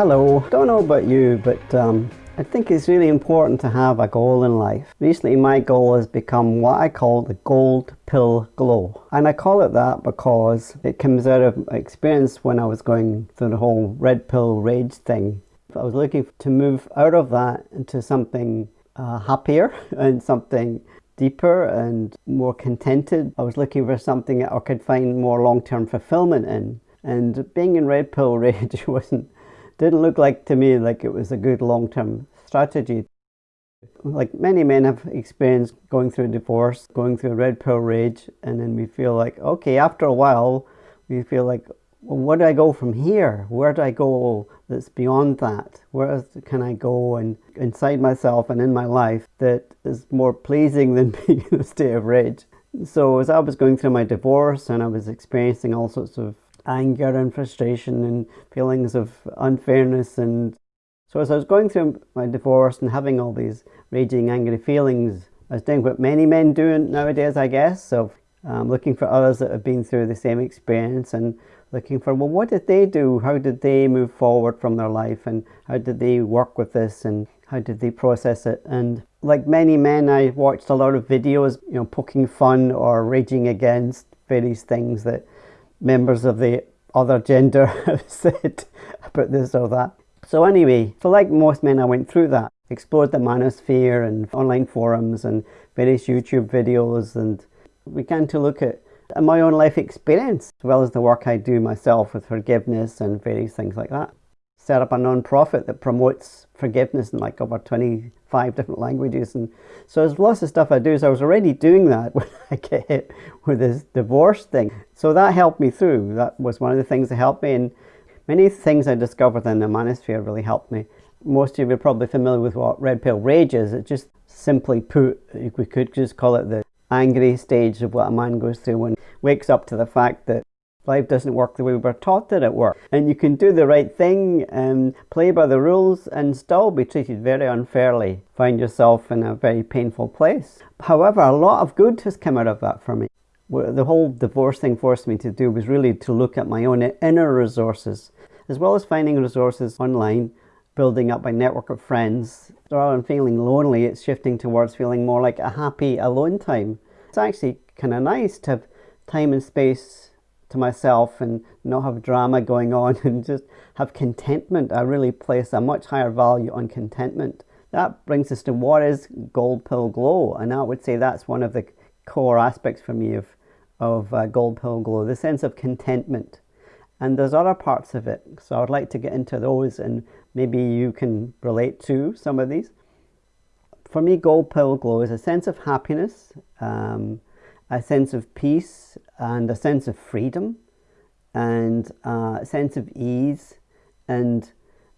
Hello, don't know about you, but um, I think it's really important to have a goal in life. Recently my goal has become what I call the gold pill glow. And I call it that because it comes out of experience when I was going through the whole red pill rage thing. I was looking to move out of that into something uh, happier and something deeper and more contented. I was looking for something that I could find more long-term fulfillment in. And being in red pill rage wasn't didn't look like to me like it was a good long-term strategy. Like many men have experienced going through a divorce, going through a red pill rage, and then we feel like, okay, after a while, we feel like, well, where do I go from here? Where do I go that's beyond that? Where can I go and inside myself and in my life that is more pleasing than being in a state of rage? So as I was going through my divorce and I was experiencing all sorts of anger and frustration and feelings of unfairness and so as I was going through my divorce and having all these raging angry feelings I was doing what many men do nowadays I guess of um, looking for others that have been through the same experience and looking for well what did they do? How did they move forward from their life? And how did they work with this? And how did they process it? And like many men I watched a lot of videos you know poking fun or raging against various things that members of the other gender have said about this or that. So anyway, so like most men I went through that, explored the manosphere and online forums and various YouTube videos and began to look at my own life experience as well as the work I do myself with forgiveness and various things like that set up a non-profit that promotes forgiveness in like over 25 different languages. And so there's lots of stuff I do. So I was already doing that when I get hit with this divorce thing. So that helped me through. That was one of the things that helped me. And many things I discovered in the manosphere really helped me. Most of you are probably familiar with what red pill rage is. It just simply put we could just call it the angry stage of what a man goes through when wakes up to the fact that life doesn't work the way we were taught that it works. And you can do the right thing and play by the rules and still be treated very unfairly. Find yourself in a very painful place. However, a lot of good has come out of that for me. The whole divorce thing forced me to do was really to look at my own inner resources, as well as finding resources online, building up my network of friends. Rather than feeling lonely, it's shifting towards feeling more like a happy alone time. It's actually kind of nice to have time and space to myself and not have drama going on and just have contentment. I really place a much higher value on contentment. That brings us to what is Gold Pill Glow and I would say that's one of the core aspects for me of, of uh, Gold Pill Glow, the sense of contentment. And there's other parts of it, so I'd like to get into those and maybe you can relate to some of these. For me, Gold Pill Glow is a sense of happiness, um, a sense of peace and a sense of freedom and uh, a sense of ease and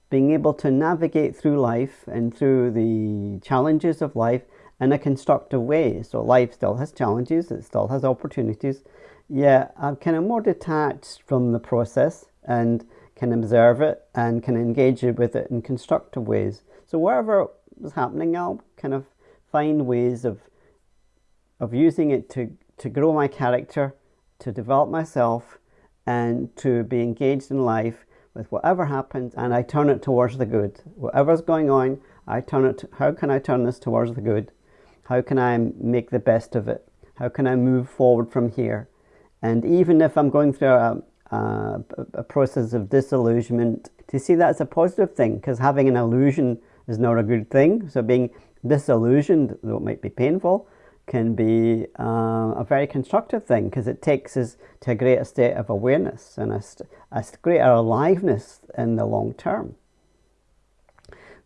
being able to navigate through life and through the challenges of life in a constructive way. So life still has challenges, it still has opportunities. Yeah, I'm kind of more detached from the process and can observe it and can engage with it in constructive ways. So wherever is happening, I'll kind of find ways of of using it to to grow my character, to develop myself, and to be engaged in life with whatever happens, and I turn it towards the good. Whatever's going on, I turn it, to, how can I turn this towards the good? How can I make the best of it? How can I move forward from here? And even if I'm going through a, a, a process of disillusionment, to see that as a positive thing, because having an illusion is not a good thing. So being disillusioned, though it might be painful, can be uh, a very constructive thing because it takes us to a greater state of awareness and a, a greater aliveness in the long term.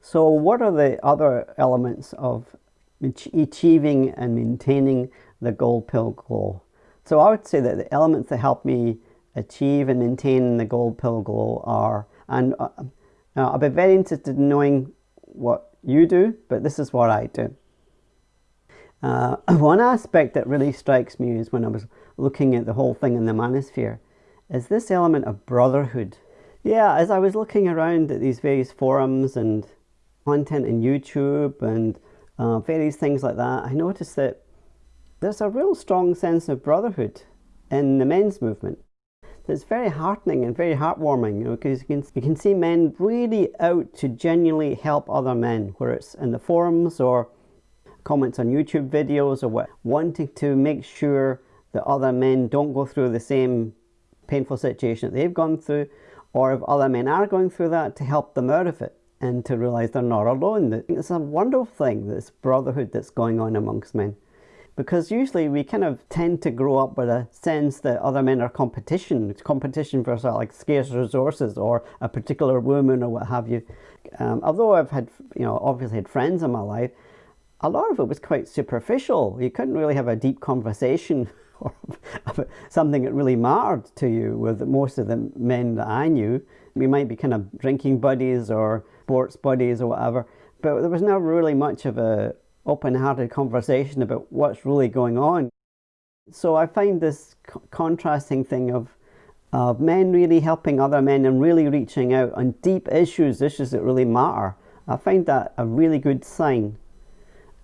So what are the other elements of achieving and maintaining the gold pill glow? So I would say that the elements that help me achieve and maintain the gold pill glow are, and uh, I'll be very interested in knowing what you do, but this is what I do. Uh, one aspect that really strikes me is when I was looking at the whole thing in the manosphere is this element of brotherhood. Yeah, as I was looking around at these various forums and content in YouTube and uh, various things like that, I noticed that there's a real strong sense of brotherhood in the men's movement. it's very heartening and very heartwarming you know, because you can, you can see men really out to genuinely help other men, whether it's in the forums or comments on YouTube videos or what, wanting to make sure that other men don't go through the same painful situation that they've gone through, or if other men are going through that, to help them out of it and to realize they're not alone. It's a wonderful thing, this brotherhood that's going on amongst men because usually we kind of tend to grow up with a sense that other men are competition. It's competition for sort of like scarce resources or a particular woman or what have you. Um, although I've had, you know, obviously had friends in my life, a lot of it was quite superficial. You couldn't really have a deep conversation or something that really mattered to you with most of the men that I knew. We might be kind of drinking buddies or sports buddies or whatever, but there was never really much of a open-hearted conversation about what's really going on. So I find this co contrasting thing of, of men really helping other men and really reaching out on deep issues, issues that really matter. I find that a really good sign.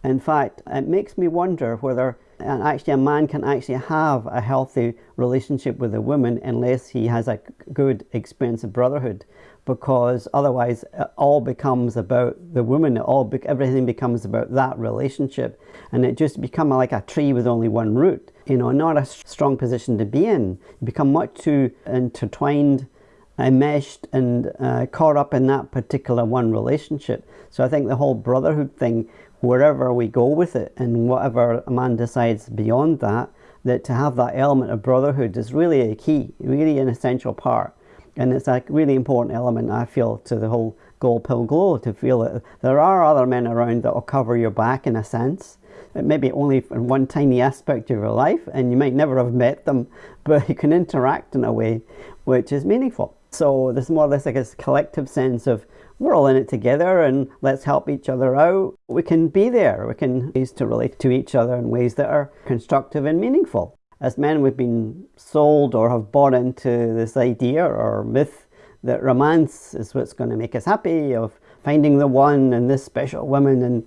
In fact, it makes me wonder whether and actually a man can actually have a healthy relationship with a woman unless he has a good experience of brotherhood because otherwise it all becomes about the woman it all everything becomes about that relationship and it just become like a tree with only one root you know not a strong position to be in. You become much too intertwined enmeshed and uh, caught up in that particular one relationship. So i think the whole brotherhood thing wherever we go with it and whatever a man decides beyond that that to have that element of brotherhood is really a key really an essential part. And it's a really important element I feel to the whole gold pill glow to feel that there are other men around that will cover your back in a sense. It maybe only in one tiny aspect of your life and you might never have met them but you can interact in a way which is meaningful. So there's more or less like a collective sense of we're all in it together and let's help each other out. We can be there. We can use to relate to each other in ways that are constructive and meaningful. As men we've been sold or have bought into this idea or myth that romance is what's going to make us happy of finding the one and this special woman and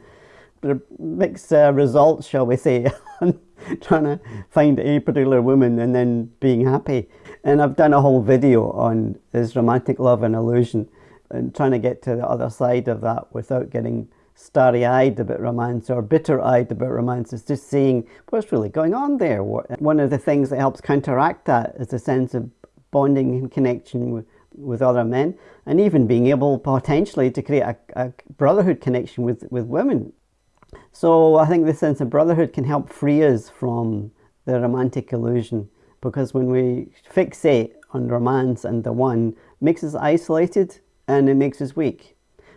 mixed uh, results shall we say trying to find a particular woman and then being happy. And I've done a whole video on is romantic love an illusion and trying to get to the other side of that without getting starry-eyed about romance or bitter-eyed about romance. It's just seeing what's really going on there. One of the things that helps counteract that is a sense of bonding and connection with, with other men and even being able potentially to create a, a brotherhood connection with, with women. So I think the sense of brotherhood can help free us from the romantic illusion because when we fixate on romance and the one makes us isolated and it makes us weak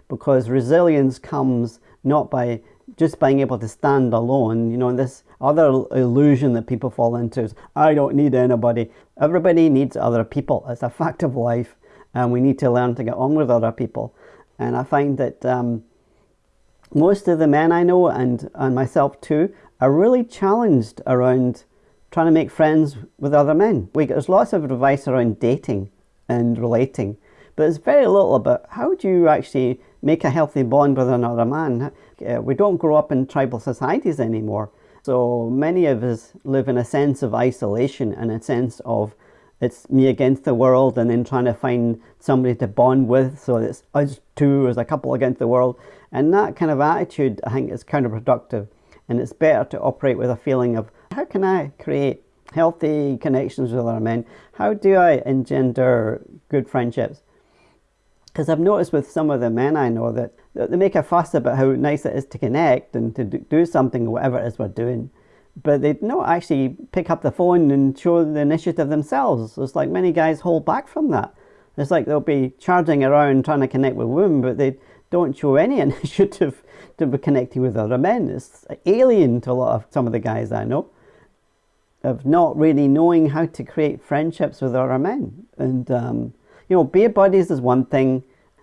because resilience comes not by just being able to stand alone. You know, this other illusion that people fall into is, I don't need anybody. Everybody needs other people. It's a fact of life and we need to learn to get on with other people. And I find that um, most of the men I know and, and myself too are really challenged around trying to make friends with other men. We, there's lots of advice around dating and relating, but it's very little about how do you actually make a healthy bond with another man. Uh, we don't grow up in tribal societies anymore. So many of us live in a sense of isolation and a sense of it's me against the world and then trying to find somebody to bond with. So it's us two as a couple against the world. And that kind of attitude, I think, is counterproductive. And it's better to operate with a feeling of how can I create healthy connections with other men? How do I engender good friendships? Because I've noticed with some of the men I know that they make a fuss about how nice it is to connect and to do something, whatever it is we're doing. But they don't actually pick up the phone and show the initiative themselves. It's like many guys hold back from that. It's like they'll be charging around trying to connect with women, but they don't show any initiative to be connecting with other men. It's alien to a lot of some of the guys I know of not really knowing how to create friendships with other men. And um, you know, beer buddies is one thing.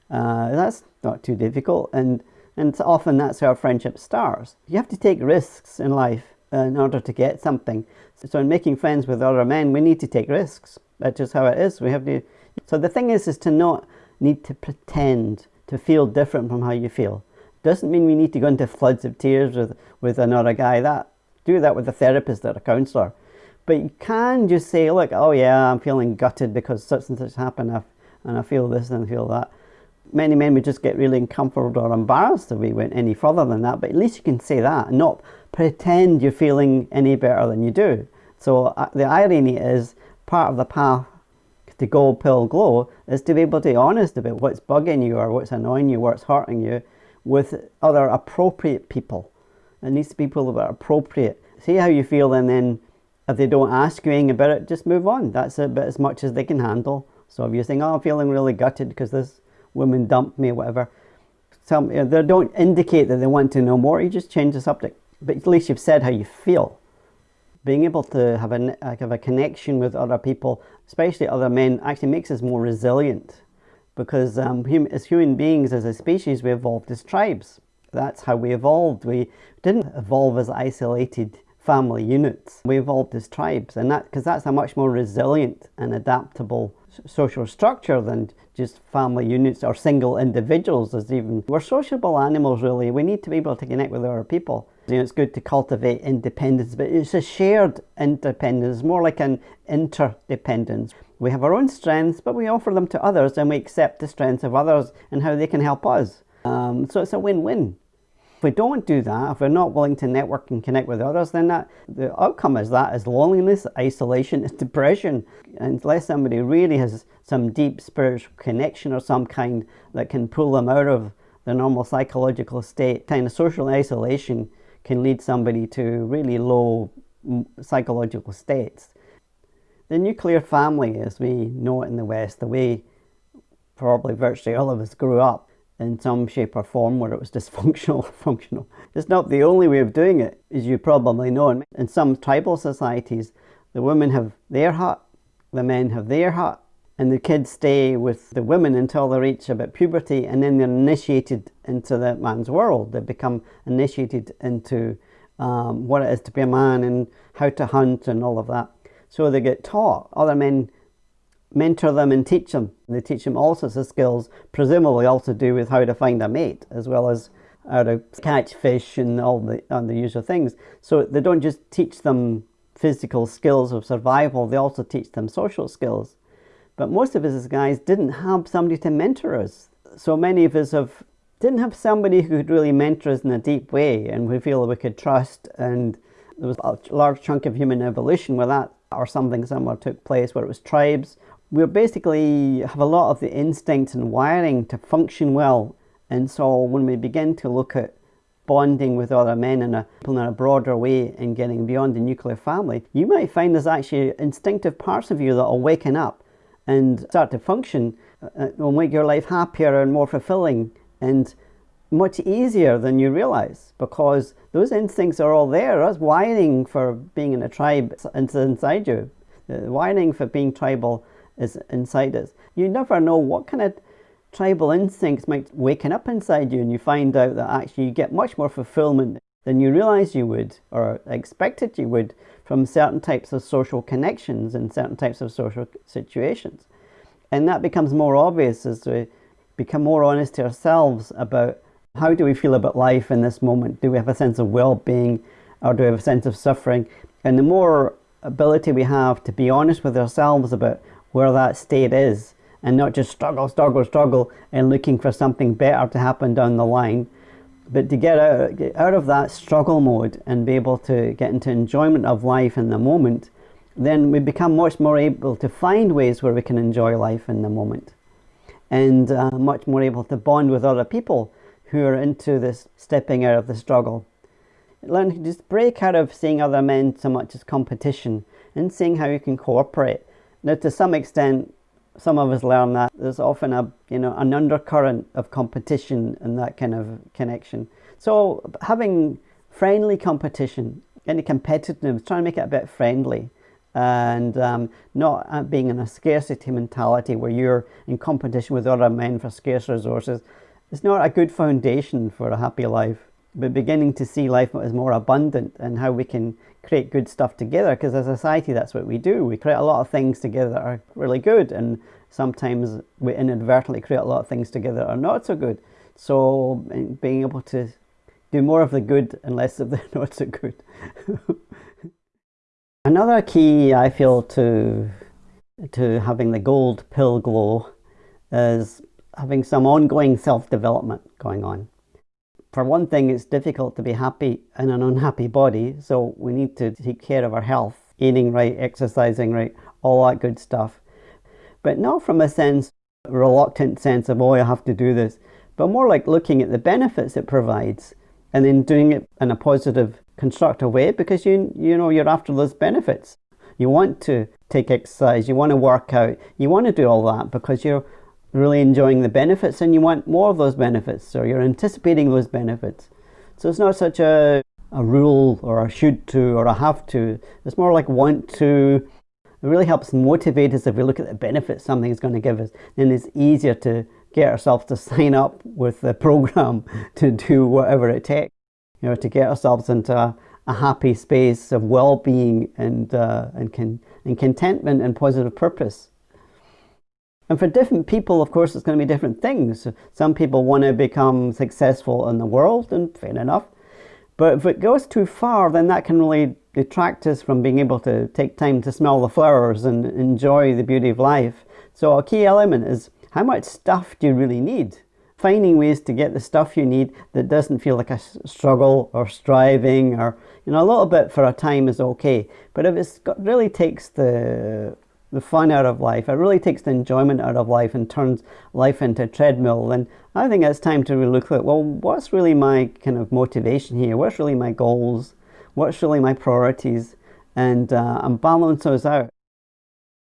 Uh, that's not too difficult, and and often that's how friendship starts. You have to take risks in life in order to get something. So in making friends with other men, we need to take risks. That's just how it is. We have to. So the thing is, is to not need to pretend to feel different from how you feel. Doesn't mean we need to go into floods of tears with with another guy. That do that with a therapist or a counsellor. But you can just say, look, oh yeah, I'm feeling gutted because such and such happened and I feel this and I feel that. Many men would just get really uncomfortable or embarrassed if we went any further than that, but at least you can say that and not pretend you're feeling any better than you do. So uh, the irony is part of the path to gold pill glow is to be able to be honest about what's bugging you or what's annoying you, what's hurting you with other appropriate people. It needs to be people that are appropriate. See how you feel and then if they don't ask you anything about it, just move on. That's about as much as they can handle. So if you're saying, oh, I'm feeling really gutted because this woman dumped me or whatever, some, know, they don't indicate that they want to know more. You just change the subject. But at least you've said how you feel. Being able to have a, have a connection with other people, especially other men, actually makes us more resilient. Because um, as human beings, as a species, we evolved as tribes. That's how we evolved. We didn't evolve as isolated family units. We evolved as tribes, and that because that's a much more resilient and adaptable social structure than just family units or single individuals as even. We're sociable animals really. We need to be able to connect with other people. You know, it's good to cultivate independence but it's a shared independence more like an interdependence. We have our own strengths but we offer them to others and we accept the strengths of others and how they can help us. Um, so it's a win-win we don't do that, if we're not willing to network and connect with others, then that, the outcome is that is loneliness, isolation, is depression. Unless somebody really has some deep spiritual connection or some kind that can pull them out of the normal psychological state, kind of social isolation can lead somebody to really low mm, psychological states. The nuclear family, as we know it in the West, the way probably virtually all of us grew up, in some shape or form where it was dysfunctional or functional. It's not the only way of doing it, as you probably know. In some tribal societies, the women have their hut, the men have their hut, and the kids stay with the women until they reach about puberty and then they're initiated into the man's world. They become initiated into um, what it is to be a man and how to hunt and all of that. So they get taught. Other men mentor them and teach them. They teach them all sorts of skills, presumably also do with how to find a mate, as well as how to catch fish and all the, and the usual things. So they don't just teach them physical skills of survival, they also teach them social skills. But most of us guys didn't have somebody to mentor us. So many of us have didn't have somebody who could really mentor us in a deep way and we feel we could trust and there was a large chunk of human evolution where that or something similar took place where it was tribes we basically have a lot of the instincts and wiring to function well. And so when we begin to look at bonding with other men in a, in a broader way and getting beyond the nuclear family, you might find there's actually instinctive parts of you that will waken up and start to function and will make your life happier and more fulfilling and much easier than you realize because those instincts are all there. That's wiring for being in a tribe inside you. Wiring for being tribal is inside us. You never know what kind of tribal instincts might waken up inside you and you find out that actually you get much more fulfillment than you realize you would or expected you would from certain types of social connections and certain types of social situations. And that becomes more obvious as we become more honest to ourselves about how do we feel about life in this moment? Do we have a sense of well-being or do we have a sense of suffering? And the more ability we have to be honest with ourselves about where that state is and not just struggle, struggle, struggle and looking for something better to happen down the line, but to get out, get out of that struggle mode and be able to get into enjoyment of life in the moment, then we become much more able to find ways where we can enjoy life in the moment. And uh, much more able to bond with other people who are into this stepping out of the struggle. Learn to just break out of seeing other men so much as competition and seeing how you can cooperate now, to some extent, some of us learn that there's often a you know an undercurrent of competition and that kind of connection. So having friendly competition, any competitiveness, trying to make it a bit friendly and um, not uh, being in a scarcity mentality where you're in competition with other men for scarce resources is not a good foundation for a happy life. But beginning to see life as more abundant and how we can create good stuff together because as a society that's what we do. We create a lot of things together that are really good and sometimes we inadvertently create a lot of things together that are not so good. So being able to do more of the good and less of the not so good. Another key I feel to to having the gold pill glow is having some ongoing self-development going on. For one thing, it's difficult to be happy in an unhappy body, so we need to take care of our health, eating right, exercising right, all that good stuff. But not from a sense, reluctant sense of, oh, I have to do this, but more like looking at the benefits it provides and then doing it in a positive, constructive way because you, you know, you're after those benefits. You want to take exercise, you want to work out, you want to do all that because you're really enjoying the benefits and you want more of those benefits or you're anticipating those benefits. So it's not such a, a rule or a should to or a have to, it's more like want to. It really helps motivate us if we look at the benefits something is going to give us, then it's easier to get ourselves to sign up with the program to do whatever it takes, you know, to get ourselves into a, a happy space of well-being and, uh, and, con and contentment and positive purpose. And for different people, of course, it's going to be different things. Some people want to become successful in the world, and fair enough. But if it goes too far, then that can really detract us from being able to take time to smell the flowers and enjoy the beauty of life. So a key element is how much stuff do you really need? finding ways to get the stuff you need that doesn't feel like a struggle or striving or you know a little bit for a time is okay but if it really takes the the fun out of life. It really takes the enjoyment out of life and turns life into a treadmill. Then I think it's time to look at well what's really my kind of motivation here? What's really my goals? What's really my priorities? And uh, and balance those out.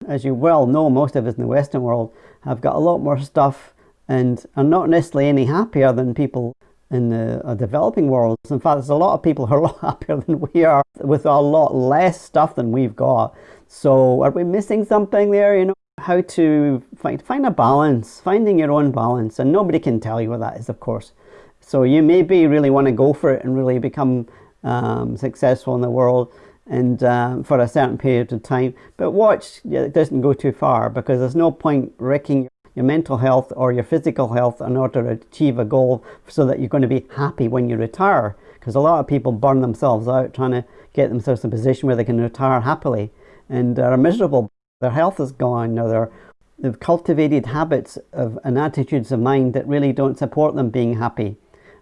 As you well know most of us in the western world have got a lot more stuff and are not necessarily any happier than people in the uh, developing world. In fact, there's a lot of people who are a lot happier than we are with a lot less stuff than we've got. So are we missing something there? You know, how to find, find a balance, finding your own balance. And nobody can tell you what that is, of course. So you maybe really want to go for it and really become um, successful in the world and um, for a certain period of time. But watch, it doesn't go too far because there's no point wrecking your mental health or your physical health in order to achieve a goal so that you're going to be happy when you retire. Because a lot of people burn themselves out trying to get themselves in a position where they can retire happily and are miserable. Their health is gone or they're, they've cultivated habits of, and attitudes of mind that really don't support them being happy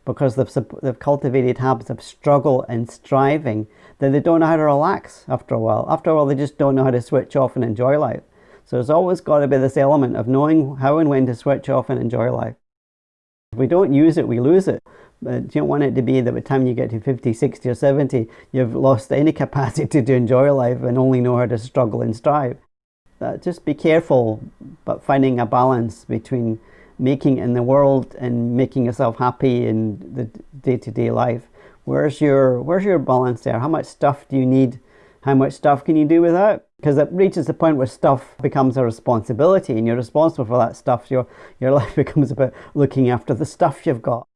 because they've, they've cultivated habits of struggle and striving that they don't know how to relax after a while. After a while, they just don't know how to switch off and enjoy life. So there's always got to be this element of knowing how and when to switch off and enjoy life. If we don't use it, we lose it. But you don't want it to be that by the time you get to 50, 60 or 70, you've lost any capacity to enjoy life and only know how to struggle and strive. Uh, just be careful, but finding a balance between making in the world and making yourself happy in the day-to-day -day life. Where's your, where's your balance there? How much stuff do you need? How much stuff can you do without? Because it reaches the point where stuff becomes a responsibility and you're responsible for that stuff. Your, your life becomes about looking after the stuff you've got.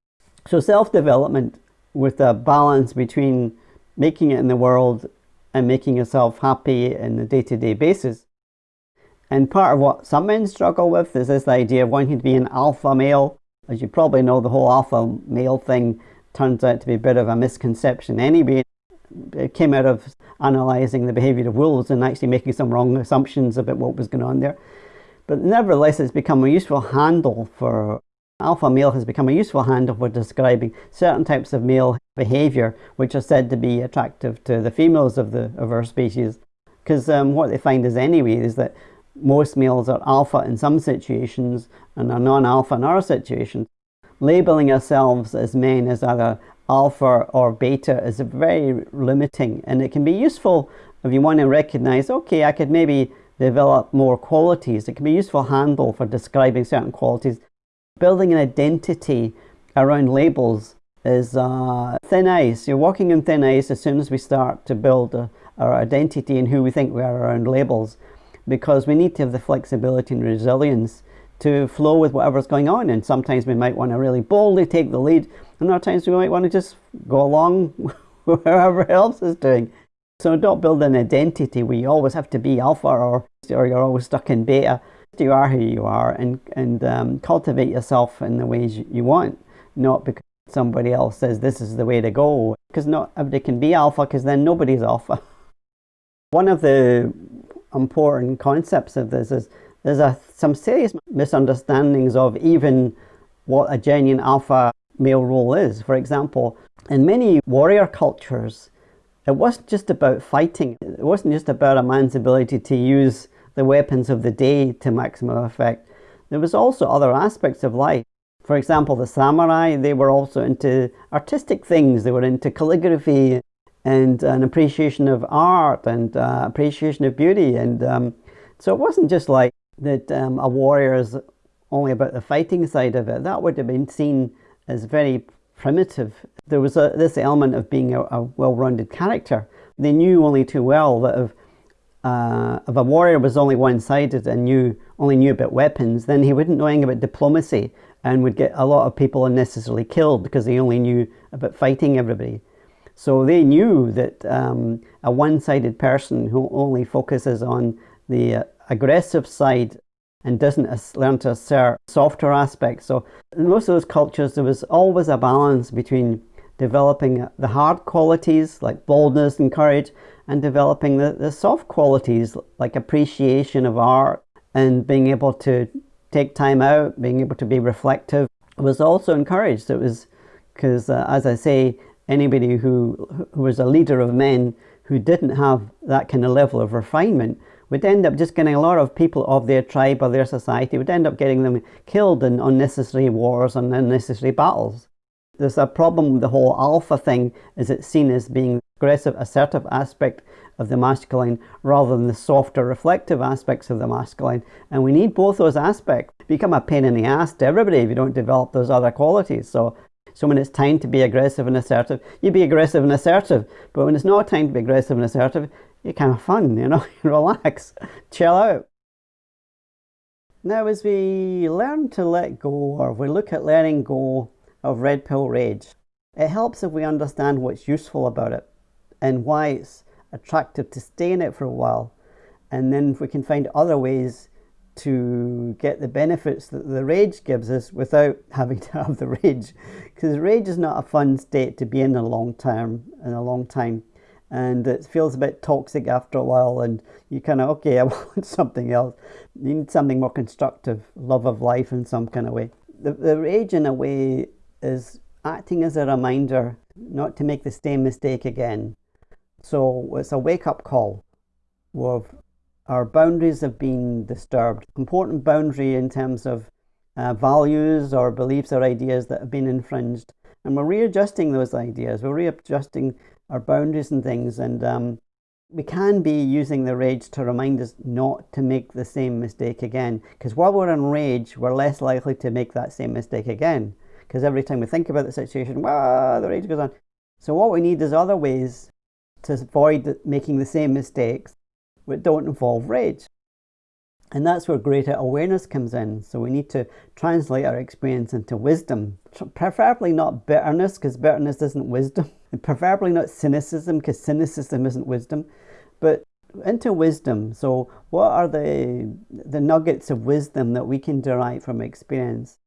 So self-development with a balance between making it in the world and making yourself happy in the day-to-day -day basis. And part of what some men struggle with is this idea of wanting to be an alpha male. As you probably know, the whole alpha male thing turns out to be a bit of a misconception anyway it came out of analysing the behaviour of wolves and actually making some wrong assumptions about what was going on there. But nevertheless, it's become a useful handle for alpha male has become a useful handle for describing certain types of male behaviour which are said to be attractive to the females of the of our species. Because um, what they find is anyway is that most males are alpha in some situations and are non-alpha in other situations. Labeling ourselves as men as either alpha or beta is very limiting and it can be useful if you want to recognize okay I could maybe develop more qualities. It can be a useful handle for describing certain qualities. Building an identity around labels is uh, thin ice. You're walking in thin ice as soon as we start to build a, our identity and who we think we are around labels because we need to have the flexibility and resilience to flow with whatever's going on and sometimes we might want to really boldly take the lead and other times we might want to just go along wherever else is doing. So don't build an identity where you always have to be alpha or, or you're always stuck in beta. You are who you are and, and um, cultivate yourself in the ways you want, not because somebody else says this is the way to go. Because not everybody can be alpha because then nobody's alpha. One of the important concepts of this is there's a, some serious misunderstandings of even what a genuine alpha male role is. For example, in many warrior cultures, it wasn't just about fighting. It wasn't just about a man's ability to use the weapons of the day to maximum effect. There was also other aspects of life. For example, the samurai, they were also into artistic things. They were into calligraphy and an appreciation of art and uh, appreciation of beauty. And um, so it wasn't just like that um, a warrior is only about the fighting side of it. That would have been seen as very primitive. There was a, this element of being a, a well-rounded character. They knew only too well that if, uh, if a warrior was only one-sided and knew only knew about weapons, then he wouldn't know anything about diplomacy and would get a lot of people unnecessarily killed because he only knew about fighting everybody. So they knew that um, a one-sided person who only focuses on the uh, aggressive side and doesn't learn to assert softer aspects. So in most of those cultures, there was always a balance between developing the hard qualities like boldness and courage and developing the, the soft qualities like appreciation of art and being able to take time out, being able to be reflective was also encouraged. It was because, uh, as I say, anybody who, who was a leader of men who didn't have that kind of level of refinement would end up just getting a lot of people of their tribe or their society would end up getting them killed in unnecessary wars and unnecessary battles. There's a problem with the whole alpha thing is it's seen as being aggressive, assertive aspect of the masculine rather than the softer, reflective aspects of the masculine. And we need both those aspects. Become a pain in the ass to everybody if you don't develop those other qualities. So so when it's time to be aggressive and assertive, you be aggressive and assertive. But when it's not time to be aggressive and assertive, you kind of fun, you know, relax, chill out. Now as we learn to let go, or we look at letting go of red pill rage, it helps if we understand what's useful about it and why it's attractive to stay in it for a while. And then we can find other ways to get the benefits that the rage gives us without having to have the rage. Because rage is not a fun state to be in a long term, in a long time and it feels a bit toxic after a while and you kind of okay i want something else. You need something more constructive love of life in some kind of way. The, the rage in a way is acting as a reminder not to make the same mistake again. So it's a wake-up call of our boundaries have been disturbed. Important boundary in terms of uh, values or beliefs or ideas that have been infringed. And we're readjusting those ideas. We're readjusting our boundaries and things. And um, we can be using the rage to remind us not to make the same mistake again. Because while we're in rage, we're less likely to make that same mistake again. Because every time we think about the situation, the rage goes on. So what we need is other ways to avoid making the same mistakes that don't involve rage. And that's where greater awareness comes in. So we need to translate our experience into wisdom. Preferably not bitterness, because bitterness isn't wisdom. And preferably not cynicism, because cynicism isn't wisdom. But into wisdom. So what are the, the nuggets of wisdom that we can derive from experience?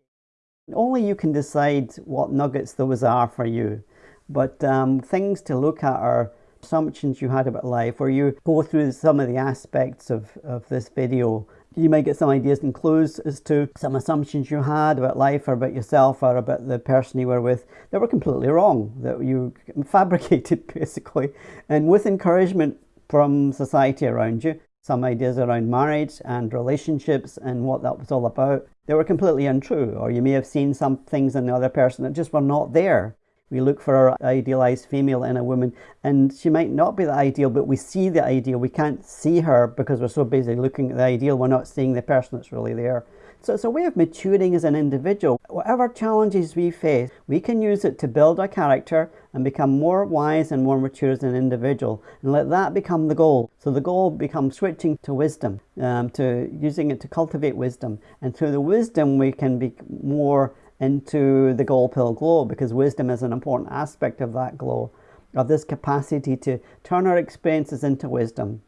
Only you can decide what nuggets those are for you. But um, things to look at are assumptions you had about life where you go through some of the aspects of, of this video you might get some ideas and clues as to some assumptions you had about life or about yourself or about the person you were with that were completely wrong, that you fabricated basically. And with encouragement from society around you, some ideas around marriage and relationships and what that was all about, they were completely untrue. Or you may have seen some things in the other person that just were not there. We look for our idealized female in a woman, and she might not be the ideal, but we see the ideal. We can't see her because we're so busy looking at the ideal, we're not seeing the person that's really there. So it's a way of maturing as an individual. Whatever challenges we face, we can use it to build our character and become more wise and more mature as an individual and let that become the goal. So the goal becomes switching to wisdom, um, to using it to cultivate wisdom. And through the wisdom, we can be more into the gold pill glow because wisdom is an important aspect of that glow, of this capacity to turn our experiences into wisdom.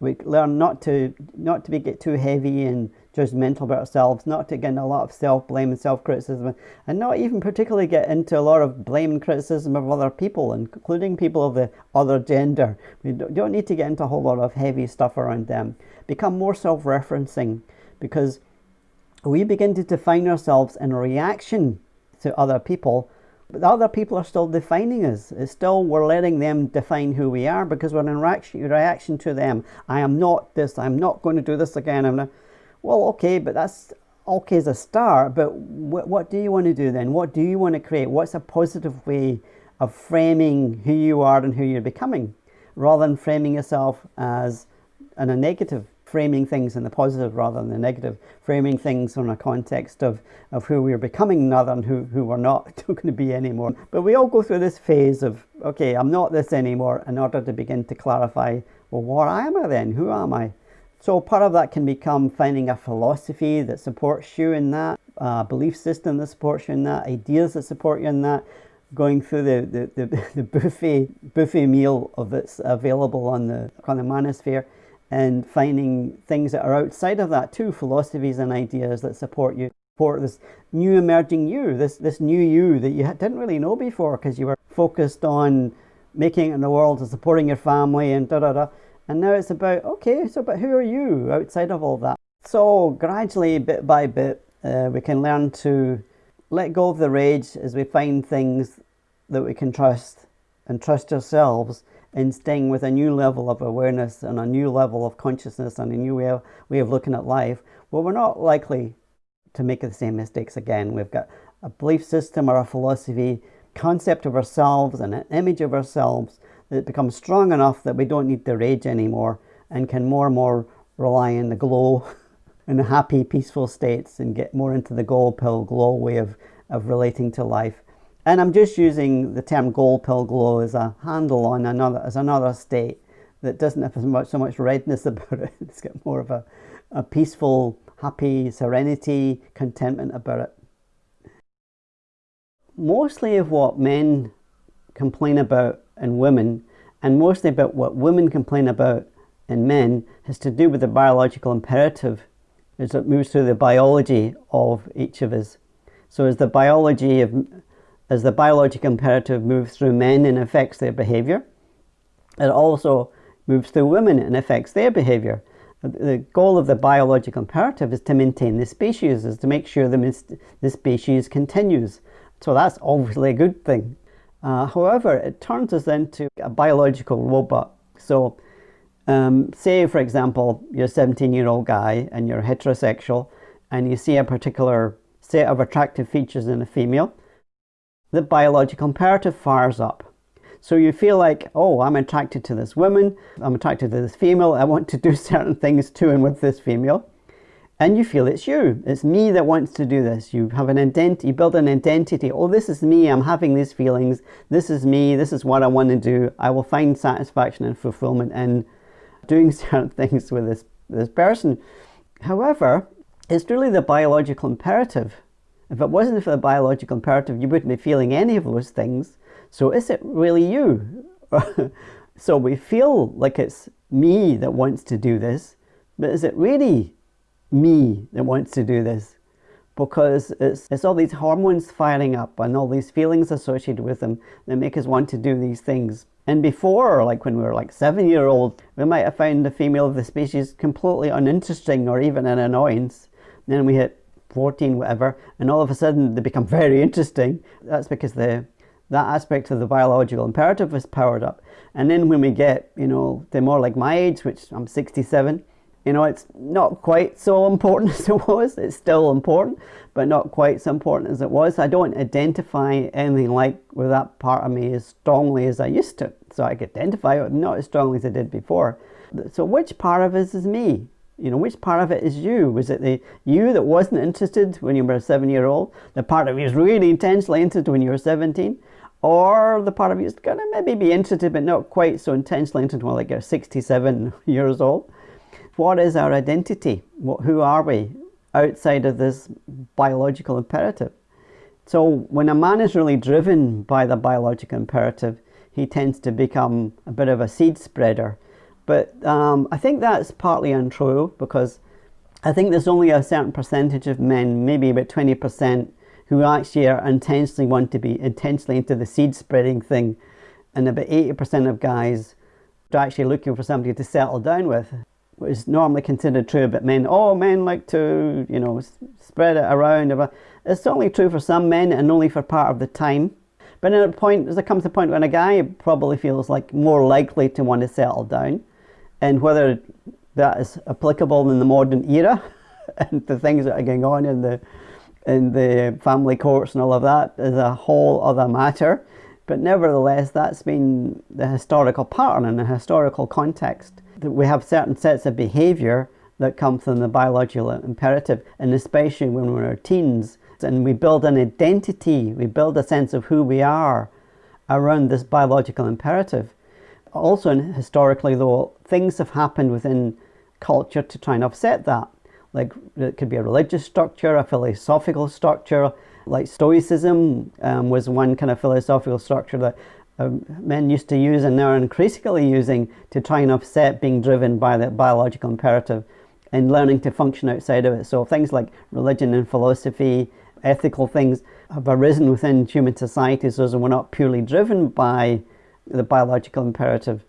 We learn not to not to be, get too heavy and judgmental about ourselves, not to get into a lot of self-blame and self-criticism, and not even particularly get into a lot of blame and criticism of other people, including people of the other gender. We don't need to get into a whole lot of heavy stuff around them. Become more self-referencing because we begin to define ourselves in reaction to other people but other people are still defining us. It's still, we're letting them define who we are because we're in reaction, reaction to them. I am not this, I'm not going to do this again. I'm not, well, okay, but that's okay as a start, but what, what do you want to do then? What do you want to create? What's a positive way of framing who you are and who you're becoming rather than framing yourself as in a negative framing things in the positive rather than the negative, framing things in a context of, of who we're becoming rather than who, who we're not going to be anymore. But we all go through this phase of, okay, I'm not this anymore in order to begin to clarify, well, what am I then? Who am I? So part of that can become finding a philosophy that supports you in that, a belief system that supports you in that, ideas that support you in that, going through the, the, the, the buffet, buffet meal of that's available on the, on the manosphere and finding things that are outside of that too, philosophies and ideas that support you, support this new emerging you, this, this new you that you didn't really know before because you were focused on making it in the world and supporting your family and da da da. And now it's about, okay, so but who are you outside of all that? So gradually, bit by bit, uh, we can learn to let go of the rage as we find things that we can trust and trust ourselves in staying with a new level of awareness and a new level of consciousness and a new way of, way of looking at life, well, we're not likely to make the same mistakes again. We've got a belief system or a philosophy, concept of ourselves and an image of ourselves that becomes strong enough that we don't need the rage anymore and can more and more rely on the glow and happy, peaceful states and get more into the gold pill glow way of, of relating to life. And I'm just using the term gold pill glow as a handle on another, as another state that doesn't have as much, so much redness about it. It's got more of a, a peaceful, happy serenity, contentment about it. Mostly of what men complain about in women and mostly about what women complain about in men has to do with the biological imperative as it moves through the biology of each of us. So as the biology of as the biological imperative moves through men and affects their behavior, it also moves through women and affects their behavior. The goal of the biological imperative is to maintain the species, is to make sure the, the species continues. So that's obviously a good thing. Uh, however, it turns us into a biological robot. So um, say, for example, you're a 17 year old guy and you're heterosexual and you see a particular set of attractive features in a female, the biological imperative fires up. So you feel like, oh, I'm attracted to this woman, I'm attracted to this female, I want to do certain things to and with this female and you feel it's you. It's me that wants to do this. You have an identity, you build an identity. Oh, this is me. I'm having these feelings. This is me. This is what I want to do. I will find satisfaction and fulfillment in doing certain things with this, this person. However, it's really the biological imperative. If it wasn't for the biological imperative, you wouldn't be feeling any of those things. So is it really you? so we feel like it's me that wants to do this, but is it really me that wants to do this because it's, it's all these hormones firing up and all these feelings associated with them that make us want to do these things. And before, like when we were like seven year old, we might have found the female of the species completely uninteresting or even an annoyance. Then we hit 14, whatever, and all of a sudden they become very interesting. That's because the that aspect of the biological imperative is powered up. And then when we get, you know, they're more like my age, which I'm 67, you know, it's not quite so important as it was. It's still important, but not quite so important as it was. I don't identify anything like with that part of me as strongly as I used to. So I can identify it not as strongly as I did before. So which part of us is me? You know, which part of it is you? Was it the you that wasn't interested when you were a seven year old? The part of you was really intensely interested when you were 17? Or the part of you is going to maybe be interested but not quite so intensely interested when like you're 67 years old? what is our identity? What, who are we outside of this biological imperative? So when a man is really driven by the biological imperative, he tends to become a bit of a seed spreader. But um, I think that's partly untrue because I think there's only a certain percentage of men, maybe about 20%, who actually are intentionally want to be intentionally into the seed spreading thing. And about 80% of guys are actually looking for somebody to settle down with, which is normally considered true about men. Oh, men like to, you know, spread it around. It's only true for some men and only for part of the time. But at a point, there comes a point when a guy probably feels like more likely to want to settle down. And whether that is applicable in the modern era and the things that are going on in the in the family courts and all of that is a whole other matter. But nevertheless, that's been the historical pattern and the historical context. That we have certain sets of behaviour that come from the biological imperative, and especially when we're teens, and we build an identity, we build a sense of who we are around this biological imperative. Also, historically, though, things have happened within culture to try and offset that. Like it could be a religious structure, a philosophical structure, like Stoicism um, was one kind of philosophical structure that um, men used to use and are increasingly using to try and offset being driven by the biological imperative and learning to function outside of it. So things like religion and philosophy, ethical things have arisen within human societies so we're not purely driven by the biological imperative.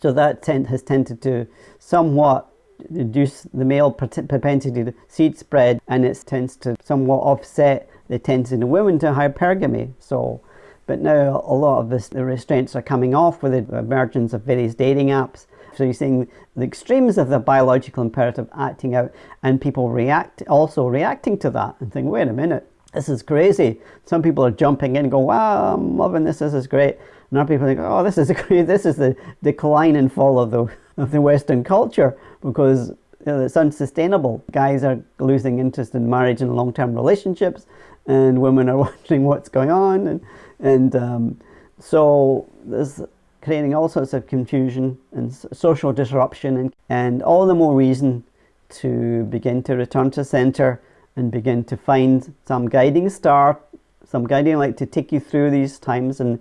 So that tend, has tended to somewhat reduce the male propensity to seed spread and it tends to somewhat offset the tendency in women to hypergamy. So, but now a lot of this, the restraints are coming off with the emergence of various dating apps. So you're seeing the extremes of the biological imperative acting out and people react also reacting to that and think, wait a minute, this is crazy. Some people are jumping in and go, wow, I'm loving this, this is great. Other people think, oh, this is great, this is the decline and fall of the, of the Western culture because you know, it's unsustainable. Guys are losing interest in marriage and long-term relationships and women are wondering what's going on. And, and um, so there's creating all sorts of confusion and social disruption and, and all the more reason to begin to return to center and begin to find some guiding star, some guiding light to take you through these times and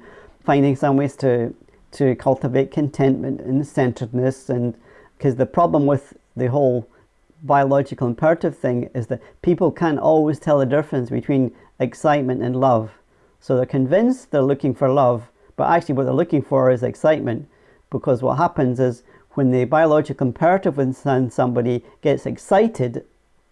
finding some ways to, to cultivate contentment and centeredness. And because the problem with the whole biological imperative thing is that people can't always tell the difference between excitement and love. So they're convinced they're looking for love, but actually what they're looking for is excitement because what happens is when the biological imperative within somebody gets excited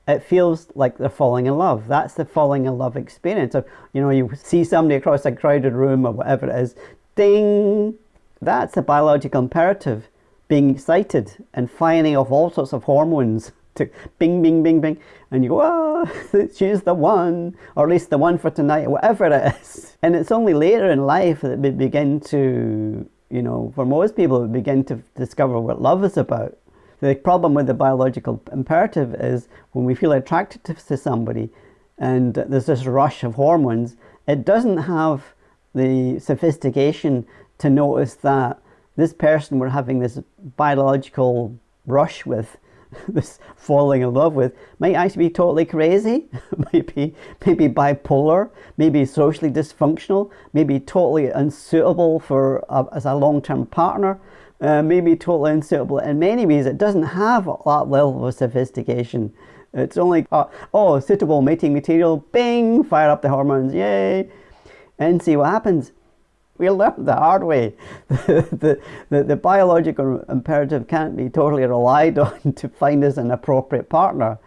it feels like they're falling in love. That's the falling in love experience. Of, you know, you see somebody across a crowded room or whatever it is, ding, that's a biological imperative. Being excited and firing off all sorts of hormones to bing, bing, bing, bing. And you go, oh, she's the one, or at least the one for tonight, or whatever it is. And it's only later in life that we begin to, you know, for most people, we begin to discover what love is about. The problem with the biological imperative is when we feel attracted to somebody and there's this rush of hormones, it doesn't have the sophistication to notice that this person we're having this biological rush with, this falling in love with, might actually be totally crazy, maybe, maybe bipolar, maybe socially dysfunctional, maybe totally unsuitable for a, as a long-term partner, uh, maybe totally unsuitable. In many ways, it doesn't have that level of sophistication. It's only, uh, oh, suitable mating material, bing, fire up the hormones, yay, and see what happens. We learned the hard way. the, the, the biological imperative can't be totally relied on to find us an appropriate partner.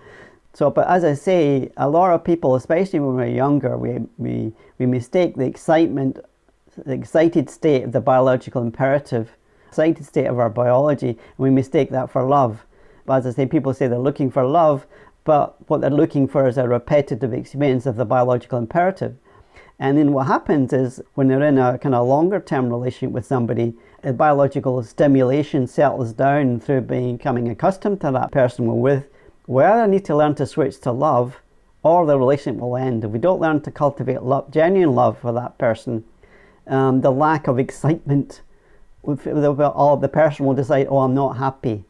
So, but as I say, a lot of people, especially when we're younger, we, we, we mistake the excitement, the excited state of the biological imperative excited state of our biology and we mistake that for love. But as I say, people say they're looking for love, but what they're looking for is a repetitive experience of the biological imperative. And then what happens is when they're in a kind of longer term relationship with somebody, the biological stimulation settles down through becoming accustomed to that person we're with. We either need to learn to switch to love or the relationship will end. If we don't learn to cultivate love, genuine love for that person, um, the lack of excitement all the person will decide, oh, I'm not happy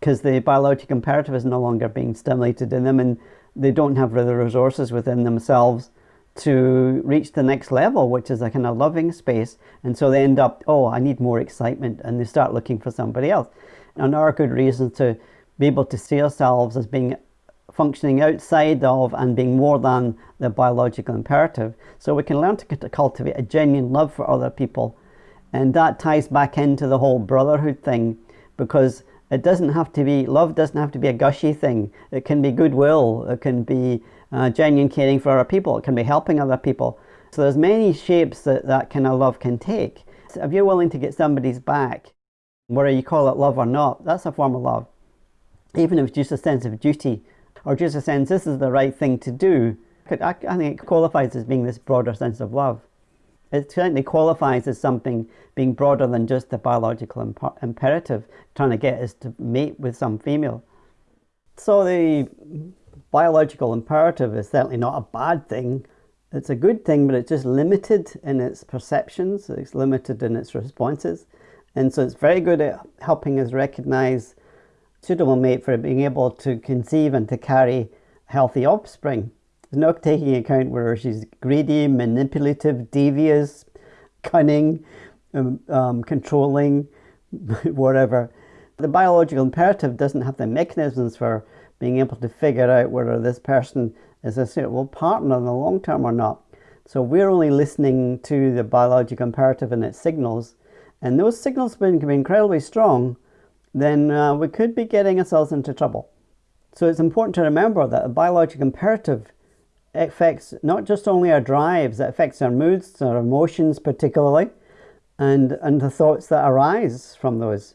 because the biological imperative is no longer being stimulated in them and they don't have the resources within themselves to reach the next level, which is a kind of loving space. And so they end up, oh, I need more excitement, and they start looking for somebody else. And there are good reasons to be able to see ourselves as being functioning outside of and being more than the biological imperative. So we can learn to cultivate a genuine love for other people. And that ties back into the whole brotherhood thing because it doesn't have to be, love doesn't have to be a gushy thing. It can be goodwill, it can be uh, genuine caring for other people, it can be helping other people. So there's many shapes that that kind of love can take. So if you're willing to get somebody's back, whether you call it love or not, that's a form of love. Even if it's just a sense of duty or just a sense this is the right thing to do, I, I think it qualifies as being this broader sense of love. It certainly qualifies as something being broader than just the biological imp imperative, trying to get us to mate with some female. So the biological imperative is certainly not a bad thing. It's a good thing, but it's just limited in its perceptions, it's limited in its responses. And so it's very good at helping us recognize suitable mate for being able to conceive and to carry healthy offspring. Not taking account whether she's greedy, manipulative, devious, cunning, um, um, controlling, whatever. The biological imperative doesn't have the mechanisms for being able to figure out whether this person is a suitable partner in the long term or not. So we're only listening to the biological imperative and its signals, and those signals can be incredibly strong, then uh, we could be getting ourselves into trouble. So it's important to remember that a biological imperative affects not just only our drives, it affects our moods, our emotions particularly, and, and the thoughts that arise from those.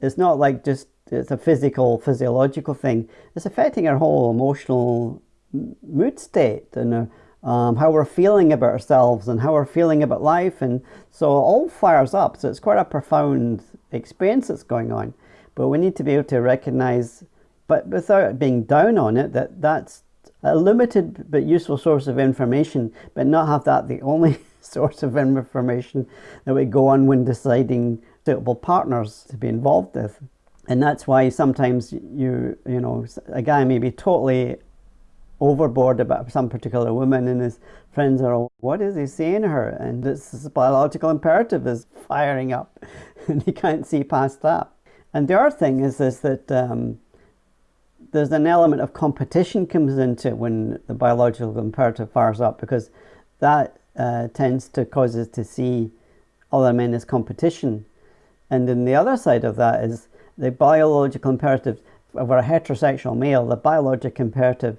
It's not like just it's a physical, physiological thing. It's affecting our whole emotional mood state and uh, um, how we're feeling about ourselves and how we're feeling about life. And so it all fires up. So it's quite a profound experience that's going on. But we need to be able to recognize, but without being down on it, that that's a limited but useful source of information, but not have that the only source of information that we go on when deciding suitable partners to be involved with. And that's why sometimes you, you know, a guy may be totally overboard about some particular woman and his friends are, what is he saying to her? And this, this biological imperative is firing up and he can't see past that. And the other thing is, is that um, there's an element of competition comes into it when the biological imperative fires up because that uh, tends to cause us to see other men as competition. And then the other side of that is the biological imperative of a heterosexual male, the biological imperative,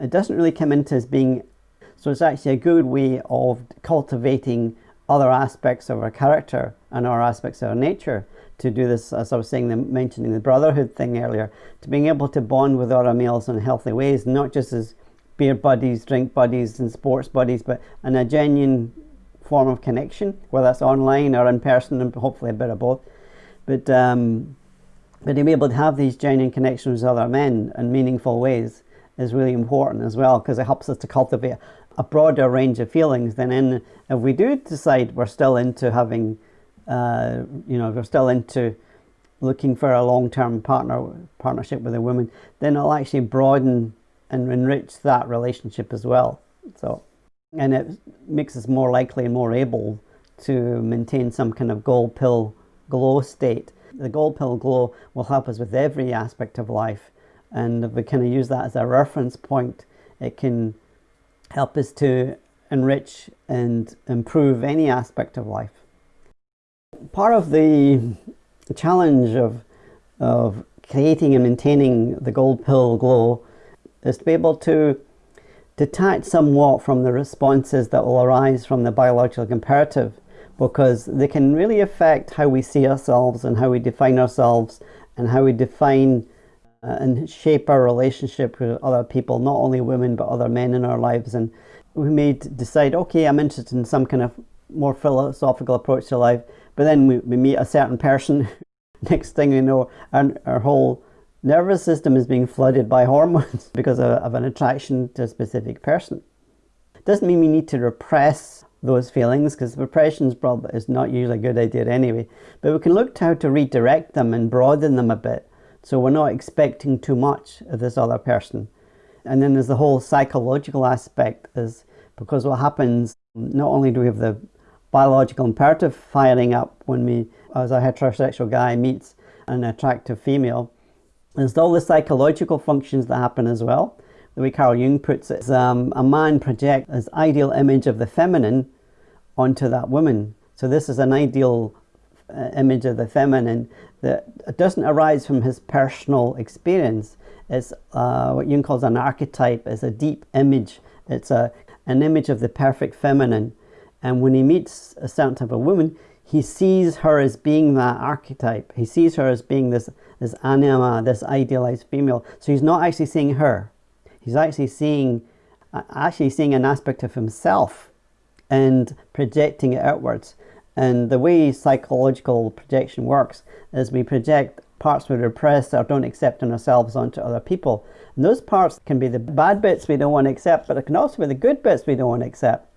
it doesn't really come into as being, so it's actually a good way of cultivating other aspects of our character and our aspects of our nature to do this, as I was saying, the, mentioning the brotherhood thing earlier, to being able to bond with other males in healthy ways, not just as beer buddies, drink buddies, and sports buddies, but in a genuine form of connection, whether that's online or in person, and hopefully a bit of both. But um, but to be able to have these genuine connections with other men in meaningful ways is really important as well because it helps us to cultivate a broader range of feelings than in if we do decide we're still into having uh, you know, if you're still into looking for a long-term partner partnership with a woman, then it'll actually broaden and enrich that relationship as well. So, and it makes us more likely and more able to maintain some kind of gold pill glow state. The gold pill glow will help us with every aspect of life. And if we kind of use that as a reference point, it can help us to enrich and improve any aspect of life part of the challenge of, of creating and maintaining the gold pill glow is to be able to detach somewhat from the responses that will arise from the biological imperative because they can really affect how we see ourselves and how we define ourselves and how we define uh, and shape our relationship with other people, not only women but other men in our lives. And we may decide, okay, I'm interested in some kind of more philosophical approach to life, but then we, we meet a certain person, next thing we know, our, our whole nervous system is being flooded by hormones because of, of an attraction to a specific person. Doesn't mean we need to repress those feelings because repression is not usually a good idea anyway. But we can look to how to redirect them and broaden them a bit so we're not expecting too much of this other person. And then there's the whole psychological aspect is because what happens, not only do we have the biological imperative firing up when we, as a heterosexual guy meets an attractive female, there's all the psychological functions that happen as well. The way Carl Jung puts it, um, a man projects his ideal image of the feminine onto that woman. So this is an ideal uh, image of the feminine that doesn't arise from his personal experience. It's uh, what Jung calls an archetype. It's a deep image. It's a, an image of the perfect feminine. And when he meets a certain type of woman, he sees her as being that archetype. He sees her as being this, this anima, this idealized female. So he's not actually seeing her. He's actually seeing, uh, actually seeing an aspect of himself and projecting it outwards. And the way psychological projection works is we project parts we repress or don't accept in ourselves onto other people. And those parts can be the bad bits we don't want to accept, but it can also be the good bits we don't want to accept.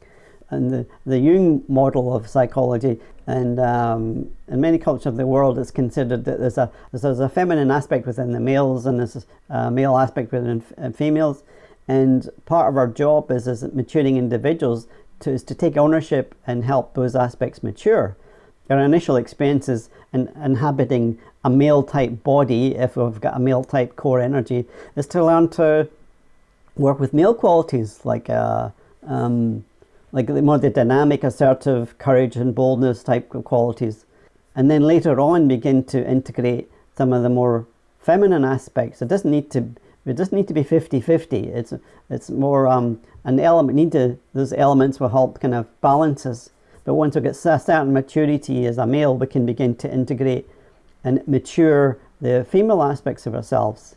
And the, the Jung model of psychology and um, in many cultures of the world it's considered that there's a, there's a feminine aspect within the males and there's a male aspect within uh, females. And part of our job is as maturing individuals to, is to take ownership and help those aspects mature. Our initial experiences in inhabiting a male type body, if we've got a male type core energy, is to learn to work with male qualities like uh, um, like the more the dynamic, assertive, courage and boldness type of qualities. And then later on begin to integrate some of the more feminine aspects. It doesn't need to it doesn't need to be 50-50. It's it's more um, an element need to those elements will help kind of balance us. But once we get a certain maturity as a male, we can begin to integrate and mature the female aspects of ourselves.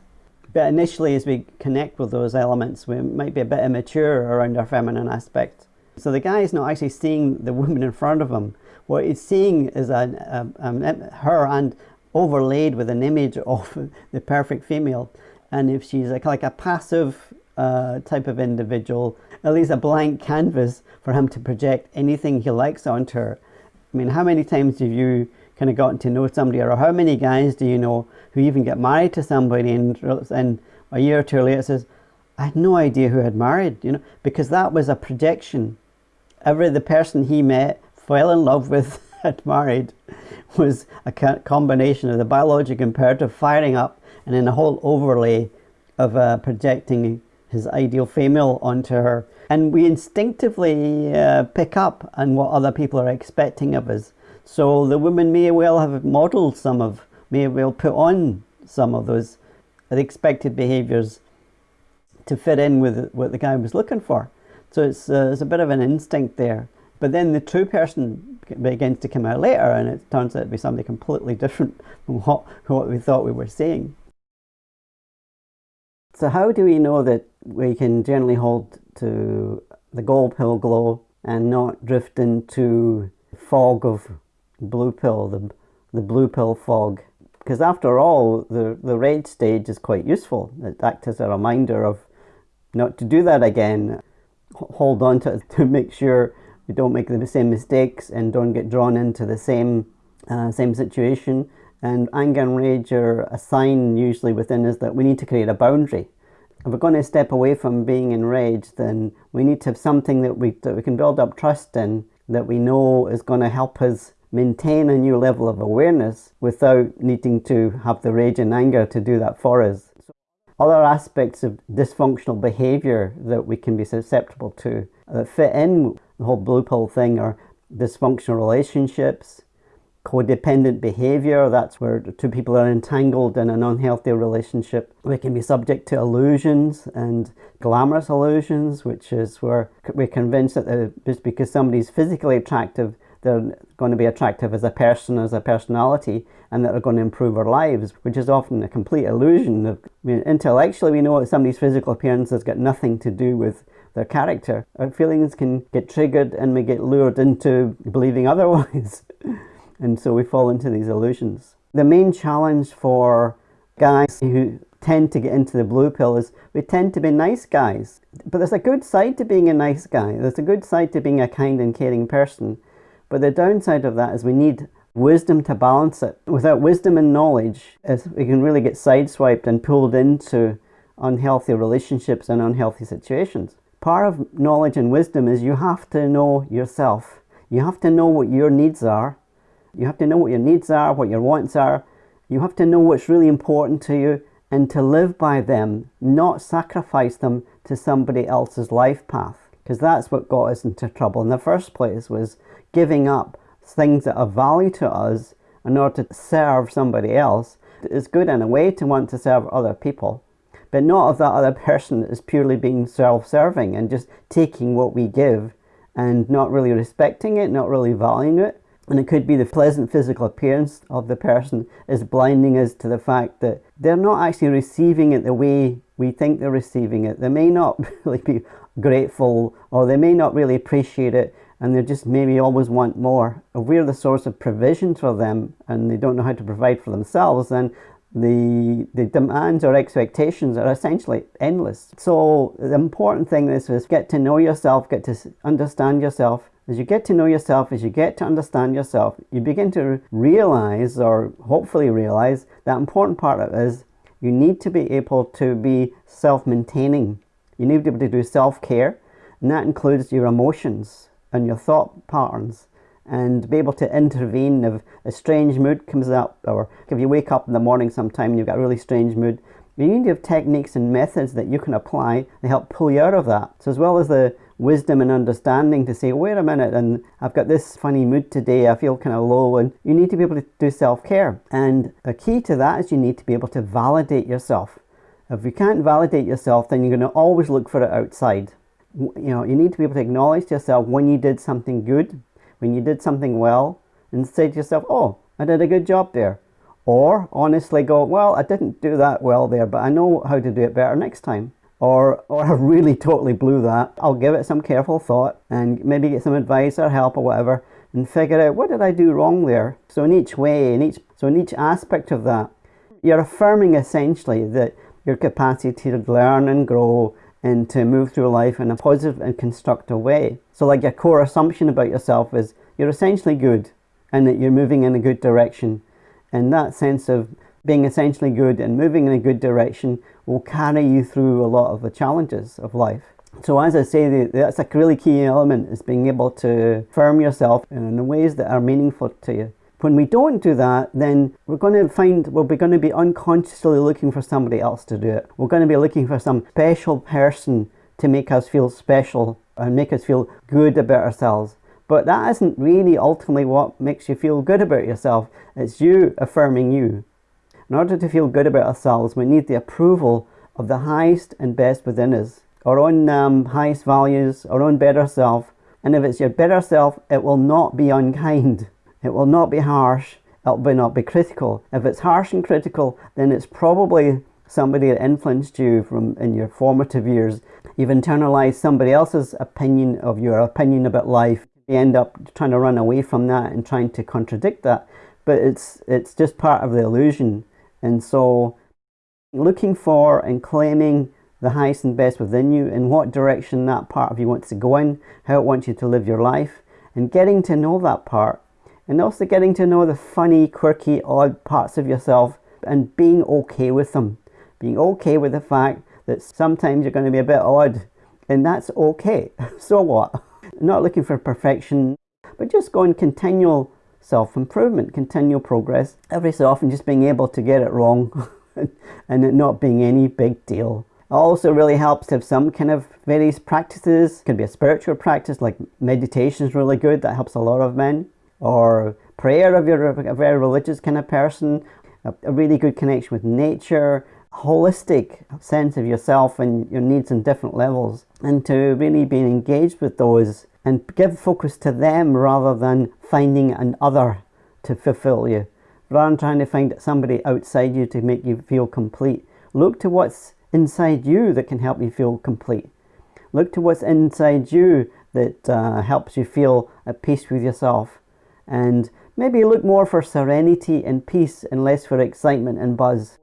But initially, as we connect with those elements, we might be a bit immature around our feminine aspect. So the guy is not actually seeing the woman in front of him. What he's seeing is a, a, a, her and overlaid with an image of the perfect female. And if she's like, like a passive uh, type of individual, at least a blank canvas for him to project anything he likes onto her. I mean, how many times have you kind of gotten to know somebody, or how many guys do you know who even get married to somebody and, and a year or two later says, I had no idea who had married, you know, because that was a projection every the person he met, fell in love with, had married, was a combination of the biologic imperative firing up and then a whole overlay of uh, projecting his ideal female onto her. And we instinctively uh, pick up on what other people are expecting of us. So the woman may well have modeled some of, may well put on some of those expected behaviors to fit in with what the guy was looking for. So it's, uh, it's a bit of an instinct there. But then the true person begins to come out later and it turns out to be something completely different from what, what we thought we were seeing. So how do we know that we can generally hold to the gold pill glow and not drift into fog of blue pill, the, the blue pill fog? Because after all, the, the red stage is quite useful. It acts as a reminder of not to do that again hold on to to make sure we don't make the same mistakes and don't get drawn into the same uh, same situation. And anger and rage are a sign usually within us that we need to create a boundary. If we're going to step away from being enraged, then we need to have something that we, that we can build up trust in, that we know is going to help us maintain a new level of awareness without needing to have the rage and anger to do that for us other aspects of dysfunctional behavior that we can be susceptible to that fit in the whole blue pill thing are dysfunctional relationships, codependent behavior, that's where two people are entangled in an unhealthy relationship. We can be subject to illusions and glamorous illusions, which is where we're convinced that just because somebody's physically attractive, they're going to be attractive as a person, as a personality, and that are going to improve our lives, which is often a complete illusion. I mean, intellectually, we know that somebody's physical appearance has got nothing to do with their character. Our feelings can get triggered and we get lured into believing otherwise. and so we fall into these illusions. The main challenge for guys who tend to get into the blue pill is we tend to be nice guys. But there's a good side to being a nice guy. There's a good side to being a kind and caring person. But the downside of that is we need wisdom to balance it. Without wisdom and knowledge, we can really get sideswiped and pulled into unhealthy relationships and unhealthy situations. part of knowledge and wisdom is you have to know yourself. You have to know what your needs are. You have to know what your needs are, what your wants are. You have to know what's really important to you and to live by them, not sacrifice them to somebody else's life path. Because that's what got us into trouble in the first place was giving up things that are value to us in order to serve somebody else. It's good in a way to want to serve other people, but not if that other person is purely being self-serving and just taking what we give and not really respecting it, not really valuing it. And it could be the pleasant physical appearance of the person is blinding us to the fact that they're not actually receiving it the way we think they're receiving it. They may not really be grateful or they may not really appreciate it and they just maybe always want more. If we're the source of provision for them and they don't know how to provide for themselves, then the, the demands or expectations are essentially endless. So the important thing is, is get to know yourself, get to understand yourself. As you get to know yourself, as you get to understand yourself, you begin to realize or hopefully realize that important part of it is you need to be able to be self-maintaining. You need to be able to do self-care and that includes your emotions and your thought patterns and be able to intervene if a strange mood comes up or if you wake up in the morning sometime and you've got a really strange mood. You need to have techniques and methods that you can apply to help pull you out of that. So as well as the wisdom and understanding to say wait a minute and I've got this funny mood today I feel kind of low and you need to be able to do self-care. And a key to that is you need to be able to validate yourself. If you can't validate yourself then you're going to always look for it outside you know you need to be able to acknowledge to yourself when you did something good when you did something well and say to yourself, oh, I did a good job there. Or honestly go, well, I didn't do that well there, but I know how to do it better next time. Or, or I really totally blew that. I'll give it some careful thought and maybe get some advice or help or whatever and figure out what did I do wrong there. So in each way, in each, so in each aspect of that, you're affirming essentially that your capacity to learn and grow and to move through life in a positive and constructive way. So like your core assumption about yourself is you're essentially good and that you're moving in a good direction. And that sense of being essentially good and moving in a good direction will carry you through a lot of the challenges of life. So as I say, that's a really key element is being able to firm yourself in ways that are meaningful to you. When we don't do that, then we're going to find we're going to be unconsciously looking for somebody else to do it. We're going to be looking for some special person to make us feel special and make us feel good about ourselves. But that isn't really ultimately what makes you feel good about yourself. It's you affirming you. In order to feel good about ourselves, we need the approval of the highest and best within us. Our own um, highest values, our own better self. And if it's your better self, it will not be unkind. It will not be harsh. It will not be critical. If it's harsh and critical, then it's probably somebody that influenced you from in your formative years. You've internalized somebody else's opinion of your opinion about life. You end up trying to run away from that and trying to contradict that. But it's it's just part of the illusion. And so looking for and claiming the highest and best within you and what direction that part of you wants to go in, how it wants you to live your life, and getting to know that part and also getting to know the funny, quirky, odd parts of yourself and being okay with them. Being okay with the fact that sometimes you're going to be a bit odd and that's okay. so what? Not looking for perfection, but just going continual self-improvement, continual progress. Every so often just being able to get it wrong and it not being any big deal. It also really helps to have some kind of various practices. It can be a spiritual practice like meditation is really good. That helps a lot of men or prayer if you're a very religious kind of person, a, really good connection with nature, holistic sense of yourself and your needs on different levels, and to really be engaged with those and give focus to them rather than finding an other to fulfill you. Rather than trying to find somebody outside you to make you feel complete, look to what's inside you that can help you feel complete. Look to what's inside you that uh, helps you feel at peace with yourself and maybe look more for serenity and peace and less for excitement and buzz.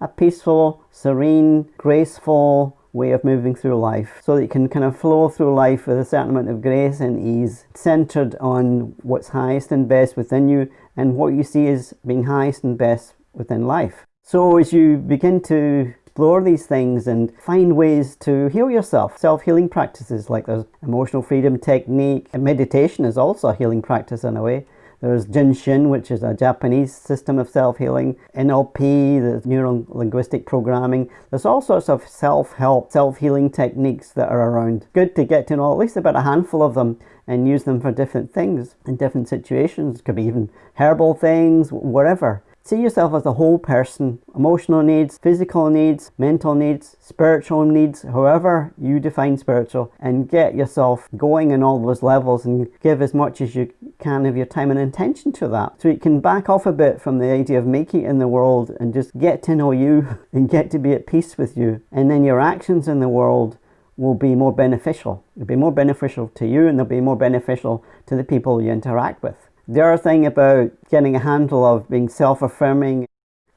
A peaceful, serene, graceful way of moving through life so that you can kind of flow through life with a certain amount of grace and ease, centered on what's highest and best within you and what you see as being highest and best within life. So as you begin to explore these things and find ways to heal yourself. Self-healing practices like there's emotional freedom technique and meditation is also a healing practice in a way. There's Jinshin, which is a Japanese system of self-healing. NLP, the neuro-linguistic programming. There's all sorts of self-help, self-healing techniques that are around. Good to get to know at least about a handful of them and use them for different things in different situations. It could be even herbal things, whatever. See yourself as a whole person, emotional needs, physical needs, mental needs, spiritual needs, however you define spiritual, and get yourself going in all those levels and give as much as you can of your time and intention to that. So you can back off a bit from the idea of making it in the world and just get to know you and get to be at peace with you. And then your actions in the world will be more beneficial. It'll be more beneficial to you and they'll be more beneficial to the people you interact with. The other thing about getting a handle of being self-affirming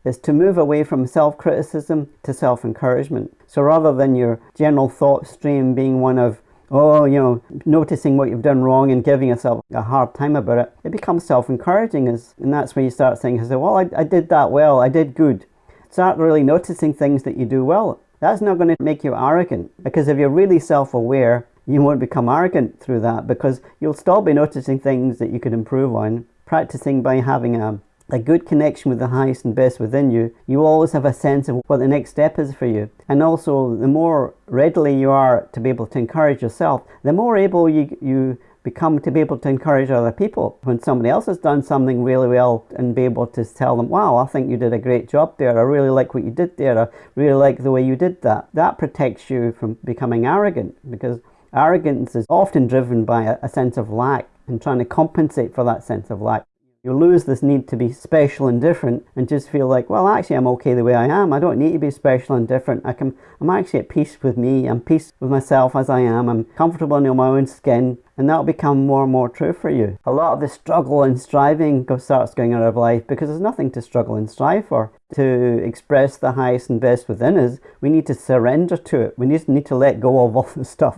is to move away from self-criticism to self-encouragement. So rather than your general thought stream being one of, oh, you know, noticing what you've done wrong and giving yourself a hard time about it, it becomes self-encouraging. And that's where you start saying, well, I, I did that well, I did good. Start really noticing things that you do well. That's not going to make you arrogant because if you're really self-aware, you won't become arrogant through that because you'll still be noticing things that you could improve on. Practicing by having a, a good connection with the highest and best within you, you always have a sense of what the next step is for you. And also, the more readily you are to be able to encourage yourself, the more able you, you become to be able to encourage other people. When somebody else has done something really well and be able to tell them, wow, I think you did a great job there. I really like what you did there. I really like the way you did that. That protects you from becoming arrogant because Arrogance is often driven by a, sense of lack and trying to compensate for that sense of lack. You lose this need to be special and different and just feel like, well, actually, I'm okay the way I am. I don't need to be special and different. I can, I'm actually at peace with me. I'm peace with myself as I am. I'm comfortable in my own skin. And that'll become more and more true for you. A lot of the struggle and striving starts going out of life because there's nothing to struggle and strive for. To express the highest and best within us, we need to surrender to it. We just need to let go of all the stuff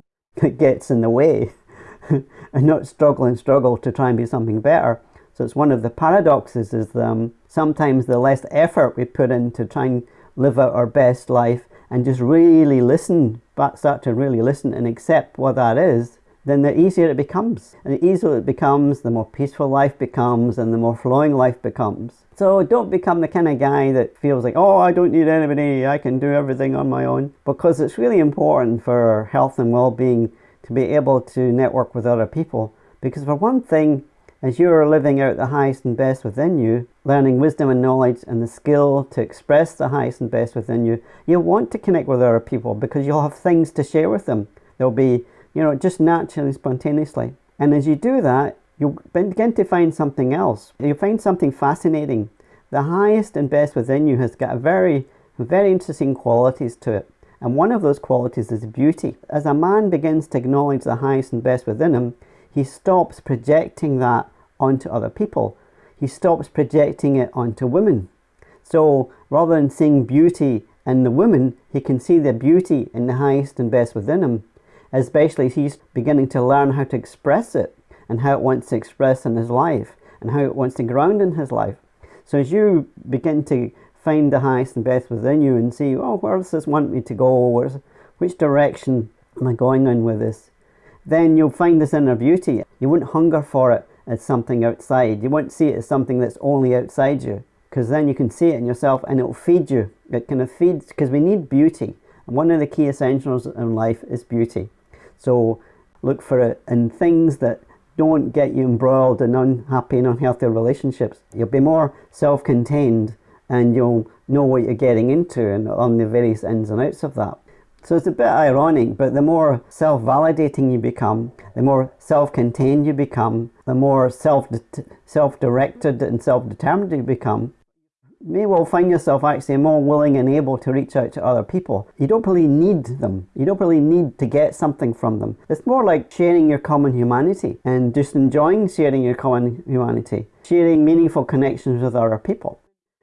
gets in the way and not struggle and struggle to try and be something better. So it's one of the paradoxes is um, sometimes the less effort we put in to try and live out our best life and just really listen, but start to really listen and accept what that is, then the easier it becomes. And the easier it becomes, the more peaceful life becomes and the more flowing life becomes. So don't become the kind of guy that feels like, oh, I don't need anybody, I can do everything on my own. Because it's really important for health and well-being to be able to network with other people. Because for one thing, as you are living out the highest and best within you, learning wisdom and knowledge and the skill to express the highest and best within you, you want to connect with other people because you'll have things to share with them. There'll be, you know, just naturally, spontaneously. And as you do that, you'll begin to find something else. You'll find something fascinating. The highest and best within you has got a very, very interesting qualities to it. And one of those qualities is beauty. As a man begins to acknowledge the highest and best within him, he stops projecting that onto other people. He stops projecting it onto women. So rather than seeing beauty in the woman, he can see the beauty in the highest and best within him, especially as he's beginning to learn how to express it and how it wants to express in his life and how it wants to ground in his life. So as you begin to find the highest and best within you and see, oh, where does this want me to go? Where's, which direction am I going in with this? Then you'll find this inner beauty. You won't hunger for it as something outside. You won't see it as something that's only outside you because then you can see it in yourself and it'll feed you. It kind of feeds because we need beauty. And one of the key essentials in life is beauty. So look for it in things that don't get you embroiled in unhappy and unhealthy relationships. You'll be more self-contained and you'll know what you're getting into and on the various ins and outs of that. So it's a bit ironic, but the more self-validating you become, the more self-contained you become, the more self self-directed and self-determined you become, may well find yourself actually more willing and able to reach out to other people. You don't really need them. You don't really need to get something from them. It's more like sharing your common humanity and just enjoying sharing your common humanity, sharing meaningful connections with other people.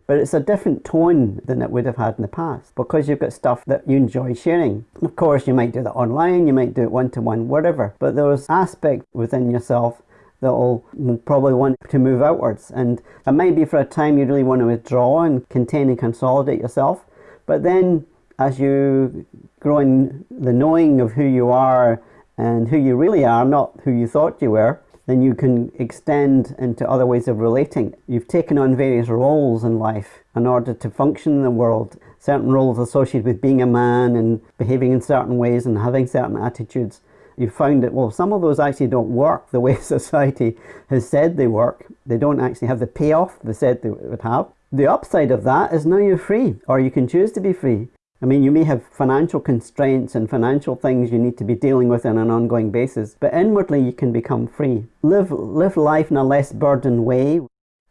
But it's a different tone than it would have had in the past because you've got stuff that you enjoy sharing. Of course, you might do that online, you might do it one-to-one, whatever. But there's aspects within yourself that will probably want to move outwards. And it might be for a time you really want to withdraw and contain and consolidate yourself. But then as you grow in the knowing of who you are and who you really are, not who you thought you were, then you can extend into other ways of relating. You've taken on various roles in life in order to function in the world. Certain roles associated with being a man and behaving in certain ways and having certain attitudes. You've found that, well, some of those actually don't work the way society has said they work. They don't actually have the payoff they said they would have. The upside of that is now you're free, or you can choose to be free. I mean, you may have financial constraints and financial things you need to be dealing with on an ongoing basis, but inwardly you can become free. Live, live life in a less burdened way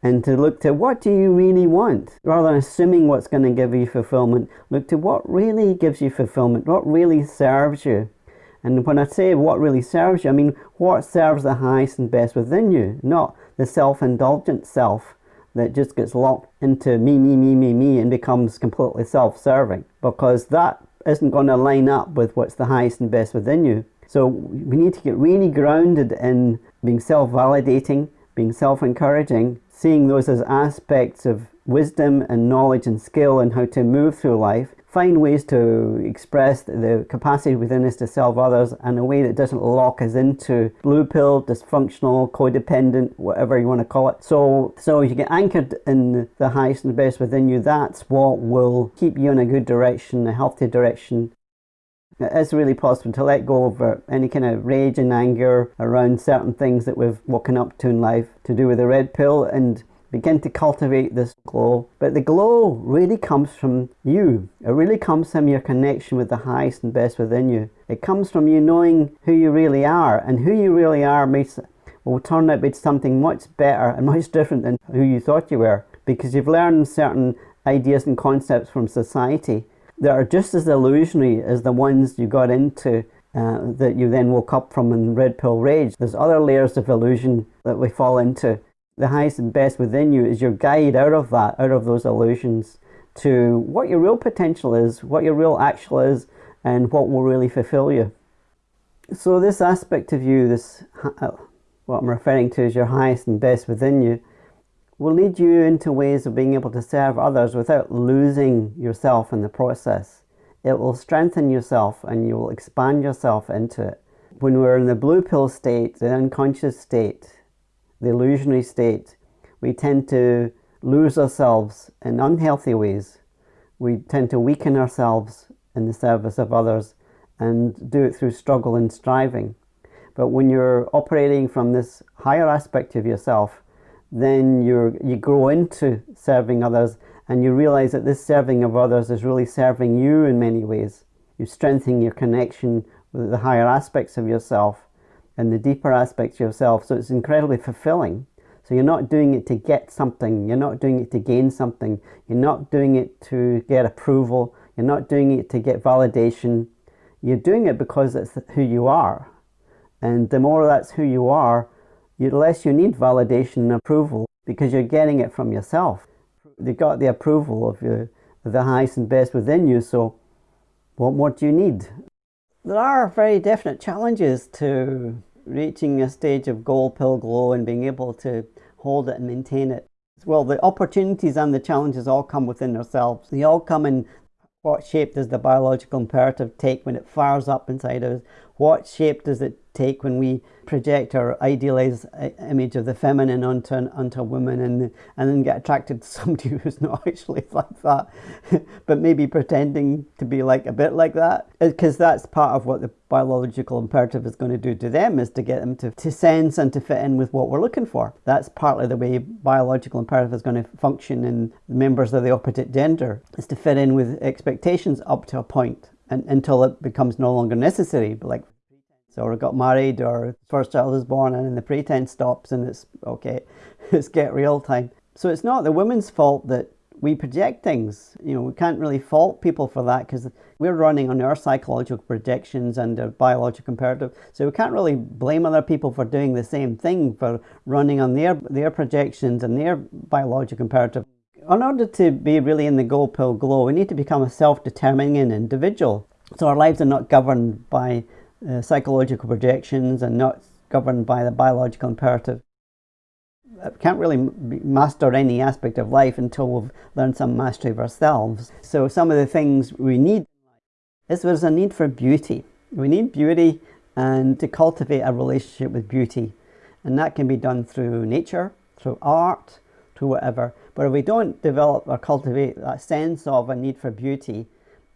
and to look to what do you really want rather than assuming what's going to give you fulfillment. Look to what really gives you fulfillment, what really serves you. And when I say what really serves you, I mean what serves the highest and best within you, not the self indulgent self that just gets locked into me, me, me, me, me and becomes completely self-serving because that isn't going to line up with what's the highest and best within you. So we need to get really grounded in being self-validating, being self-encouraging, seeing those as aspects of wisdom and knowledge and skill and how to move through life find ways to express the capacity within us to serve others in a way that doesn't lock us into blue pill, dysfunctional, codependent, whatever you want to call it. So, so you get anchored in the highest and the best within you. That's what will keep you in a good direction, a healthy direction. It is really possible to let go of uh, any kind of rage and anger around certain things that we've woken up to in life to do with the red pill and begin to cultivate this glow. But the glow really comes from you. It really comes from your connection with the highest and best within you. It comes from you knowing who you really are, and who you really are makes will turn out to be something much better and much different than who you thought you were because you've learned certain ideas and concepts from society that are just as illusionary as the ones you got into uh, that you then woke up from in red pill rage. There's other layers of illusion that we fall into the highest and best within you is your guide out of that, out of those illusions to what your real potential is, what your real actual is, and what will really fulfill you. So this aspect of you, this uh, what I'm referring to as your highest and best within you, will lead you into ways of being able to serve others without losing yourself in the process. It will strengthen yourself and you will expand yourself into it. When we're in the blue pill state, the unconscious state, the illusionary state, we tend to lose ourselves in unhealthy ways. We tend to weaken ourselves in the service of others and do it through struggle and striving. But when you're operating from this higher aspect of yourself, then you you grow into serving others and you realize that this serving of others is really serving you in many ways. You're strengthening your connection with the higher aspects of yourself and the deeper aspects of yourself. So it's incredibly fulfilling. So you're not doing it to get something. You're not doing it to gain something. You're not doing it to get approval. You're not doing it to get validation. You're doing it because it's who you are. And the more that's who you are, the less you need validation and approval because you're getting it from yourself. You've got the approval of your, the highest and best within you. So what more do you need? There are very definite challenges to reaching a stage of gold pill glow and being able to hold it and maintain it. Well, the opportunities and the challenges all come within ourselves. They all come in what shape does the biological imperative take when it fires up inside us? What shape does it take when we project our idealized uh, image of the feminine onto, onto a woman and, and then get attracted to somebody who's not actually like that, but maybe pretending to be like a bit like that. Because that's part of what the biological imperative is going to do to them is to get them to, to sense and to fit in with what we're looking for. That's partly the way biological imperative is going to function in members of the opposite gender, is to fit in with expectations up to a point and, until it becomes no longer necessary. Like so or got married or first child is born and then the pretense stops and it's okay it's get real time. So it's not the woman's fault that we project things. You know we can't really fault people for that because we're running on our psychological projections and our biological imperative so we can't really blame other people for doing the same thing for running on their their projections and their biological imperative in order to be really in the gold pill glow we need to become a self-determining individual so our lives are not governed by uh, psychological projections and not governed by the biological imperative. We can't really master any aspect of life until we've learned some mastery of ourselves. So some of the things we need is there's a need for beauty. We need beauty and to cultivate a relationship with beauty. And that can be done through nature, through art, through whatever. But if we don't develop or cultivate that sense of a need for beauty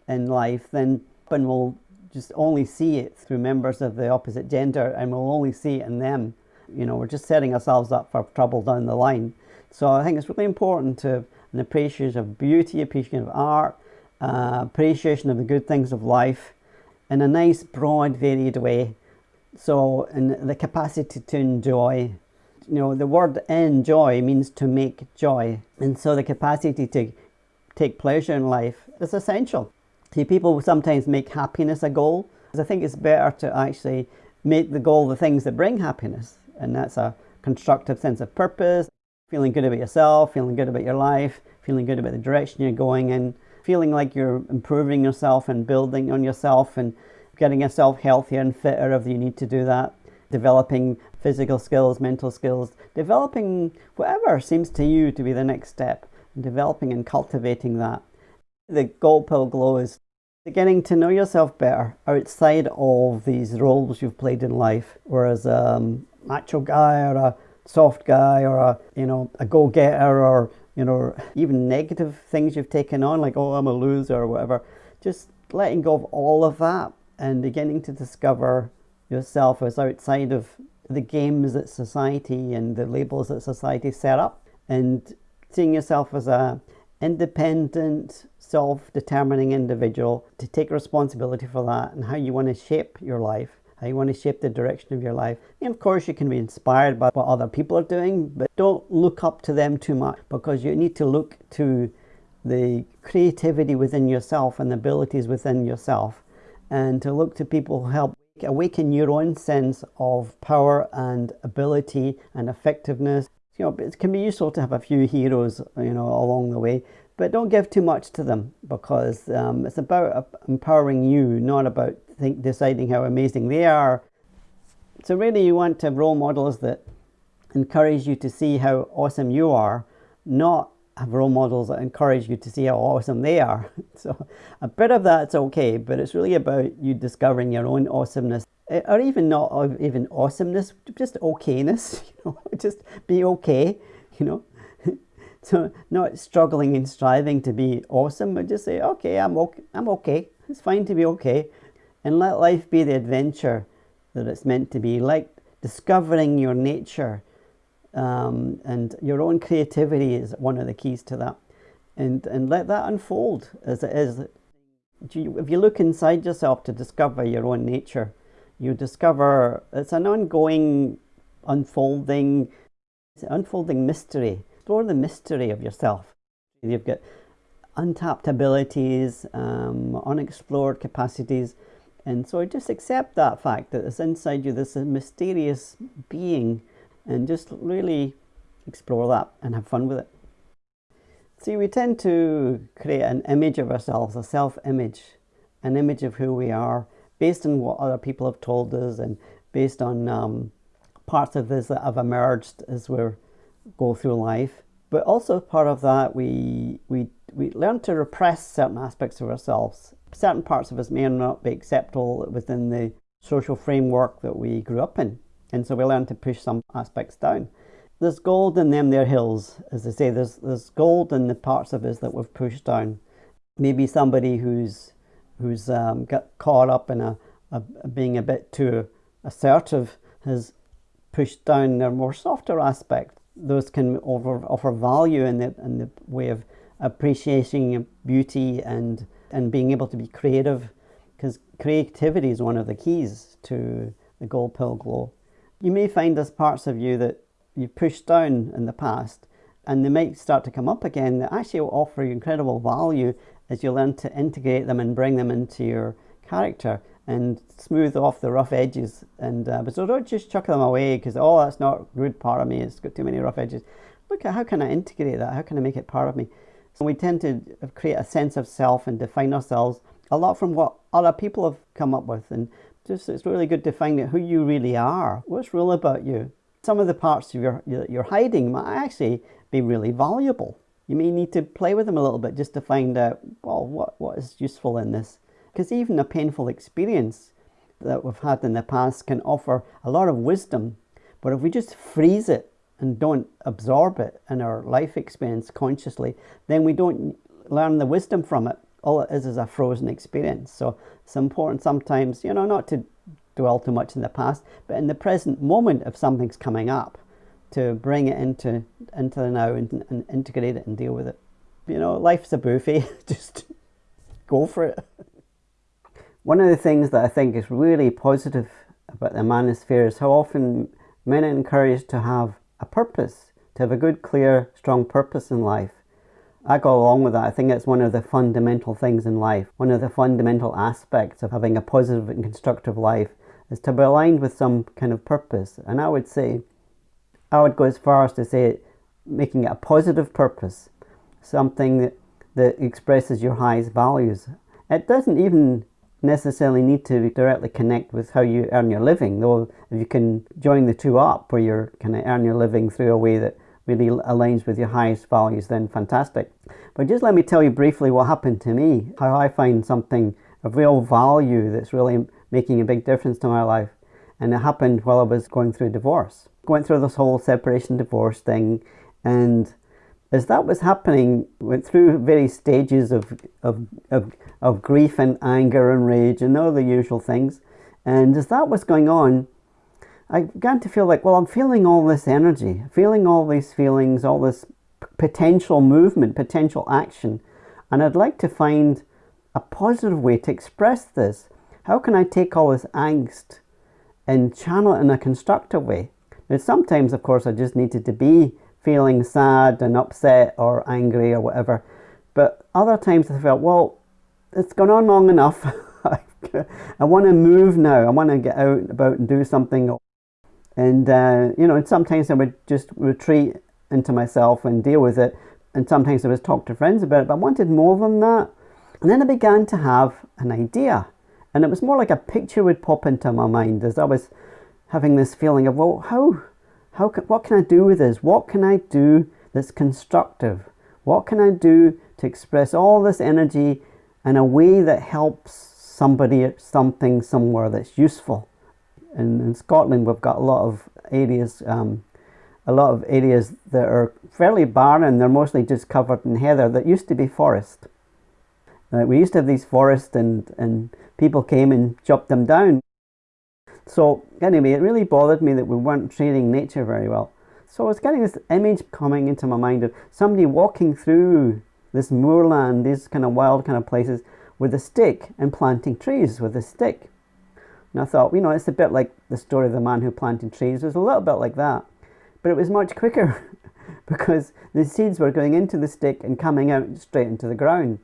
in life, then we'll just only see it through members of the opposite gender and we'll only see it in them. You know, we're just setting ourselves up for trouble down the line. So I think it's really important to have an appreciation of beauty, appreciation of art, uh, appreciation of the good things of life in a nice, broad, varied way. So, in the capacity to enjoy, you know, the word enjoy means to make joy. And so the capacity to take pleasure in life is essential. See, people sometimes make happiness a goal. I think it's better to actually make the goal the things that bring happiness. And that's a constructive sense of purpose, feeling good about yourself, feeling good about your life, feeling good about the direction you're going in, feeling like you're improving yourself and building on yourself and getting yourself healthier and fitter if you need to do that, developing physical skills, mental skills, developing whatever seems to you to be the next step, developing and cultivating that. The gold pill glow is getting to know yourself better outside of these roles you've played in life, whereas a um, macho guy or a soft guy or a you know a go-getter or you know, even negative things you've taken on, like, oh, I'm a loser or whatever, just letting go of all of that and beginning to discover yourself as outside of the games that society and the labels that society set up and seeing yourself as a independent self-determining individual to take responsibility for that and how you want to shape your life how you want to shape the direction of your life. And of course, you can be inspired by what other people are doing, but don't look up to them too much because you need to look to the creativity within yourself and the abilities within yourself and to look to people who help awaken your own sense of power and ability and effectiveness. You know, it can be useful to have a few heroes, you know, along the way, but don't give too much to them because um, it's about empowering you, not about think deciding how amazing they are. So really you want to have role models that encourage you to see how awesome you are, not have role models that encourage you to see how awesome they are. So a bit of that's okay, but it's really about you discovering your own awesomeness eh, or even not even awesomeness, just okayness, you know, just be okay, you know. so not struggling and striving to be awesome, but just say, okay, I'm okay, I'm okay. It's fine to be okay and let life be the adventure that it's meant to be, like discovering your nature um, and your own creativity is one of the keys to that. And, and let that unfold as it is. If you look inside yourself to discover your own nature, you discover it's an ongoing unfolding, unfolding mystery. Explore the mystery of yourself. You've got untapped abilities, um, unexplored capacities, and so just accept that fact that it's inside you, this mysterious being, and just really explore that and have fun with it. See, we tend to create an image of ourselves, a self-image, an image of who we are, based on what other people have told us and based on um, parts of this that have emerged as we go through life. But also part of that, we, we, we learn to repress certain aspects of ourselves certain parts of us may not be acceptable within the social framework that we grew up in. And so we learn to push some aspects down. There's gold in them there hills, as they say, there's, there's gold in the parts of us that we've pushed down. Maybe somebody who's, who's um, got caught up in a, a, being a bit too assertive has pushed down their more softer aspect. Those can offer, offer value in the, in the way of appreciating beauty and and being able to be creative because creativity is one of the keys to the gold pill glow. You may find there's parts of you that you've pushed down in the past and they might start to come up again that actually will offer you incredible value as you learn to integrate them and bring them into your character and smooth off the rough edges. And uh, but so don't just chuck them away because oh that's not a good part of me it's got too many rough edges. Look at how can I integrate that? How can I make it part of me? So we tend to create a sense of self and define ourselves a lot from what other people have come up with. And just it's really good to find out who you really are. What's real about you? Some of the parts of your, you're hiding might actually be really valuable. You may need to play with them a little bit just to find out, well, what, what is useful in this? Because even a painful experience that we've had in the past can offer a lot of wisdom. But if we just freeze it and don't absorb it in our life experience consciously, then we don't learn the wisdom from it. All it is is a frozen experience. So it's important sometimes, you know, not to dwell too much in the past, but in the present moment, if something's coming up, to bring it into into the now and, and integrate it and deal with it. You know, life's a buffet. Just go for it. One of the things that I think is really positive about the manosphere is how often men are encouraged to have a purpose, to have a good, clear, strong purpose in life. I go along with that. I think it's one of the fundamental things in life. One of the fundamental aspects of having a positive and constructive life is to be aligned with some kind of purpose. And I would say, I would go as far as to say making it a positive purpose, something that, that expresses your highest values. It doesn't even necessarily need to directly connect with how you earn your living, though if you can join the two up where you're kind of earn your living through a way that really aligns with your highest values, then fantastic. But just let me tell you briefly what happened to me, how I find something of real value that's really making a big difference to my life. And it happened while I was going through divorce. Going through this whole separation divorce thing and as that was happening, went through various stages of, of, of, of grief and anger and rage and all the usual things. And as that was going on, I began to feel like, well, I'm feeling all this energy, feeling all these feelings, all this potential movement, potential action. And I'd like to find a positive way to express this. How can I take all this angst and channel it in a constructive way? Now, sometimes, of course, I just needed to be feeling sad and upset or angry or whatever. But other times I felt, well, it's gone on long enough. I want to move now. I want to get out and about and do something. And, uh, you know, and sometimes I would just retreat into myself and deal with it. And sometimes I would talk to friends about it, but I wanted more than that. And then I began to have an idea. And it was more like a picture would pop into my mind as I was having this feeling of, well, how how can, what can I do with this? What can I do that's constructive? What can I do to express all this energy in a way that helps somebody, something, somewhere that's useful? And in Scotland, we've got a lot of areas, um, a lot of areas that are fairly barren. They're mostly just covered in heather that used to be forest. Uh, we used to have these forests and, and people came and chopped them down. So anyway, it really bothered me that we weren't treating nature very well. So I was getting this image coming into my mind of somebody walking through this moorland, these kind of wild kind of places with a stick and planting trees with a stick. And I thought, you know, it's a bit like the story of the man who planted trees. It was a little bit like that. But it was much quicker because the seeds were going into the stick and coming out straight into the ground.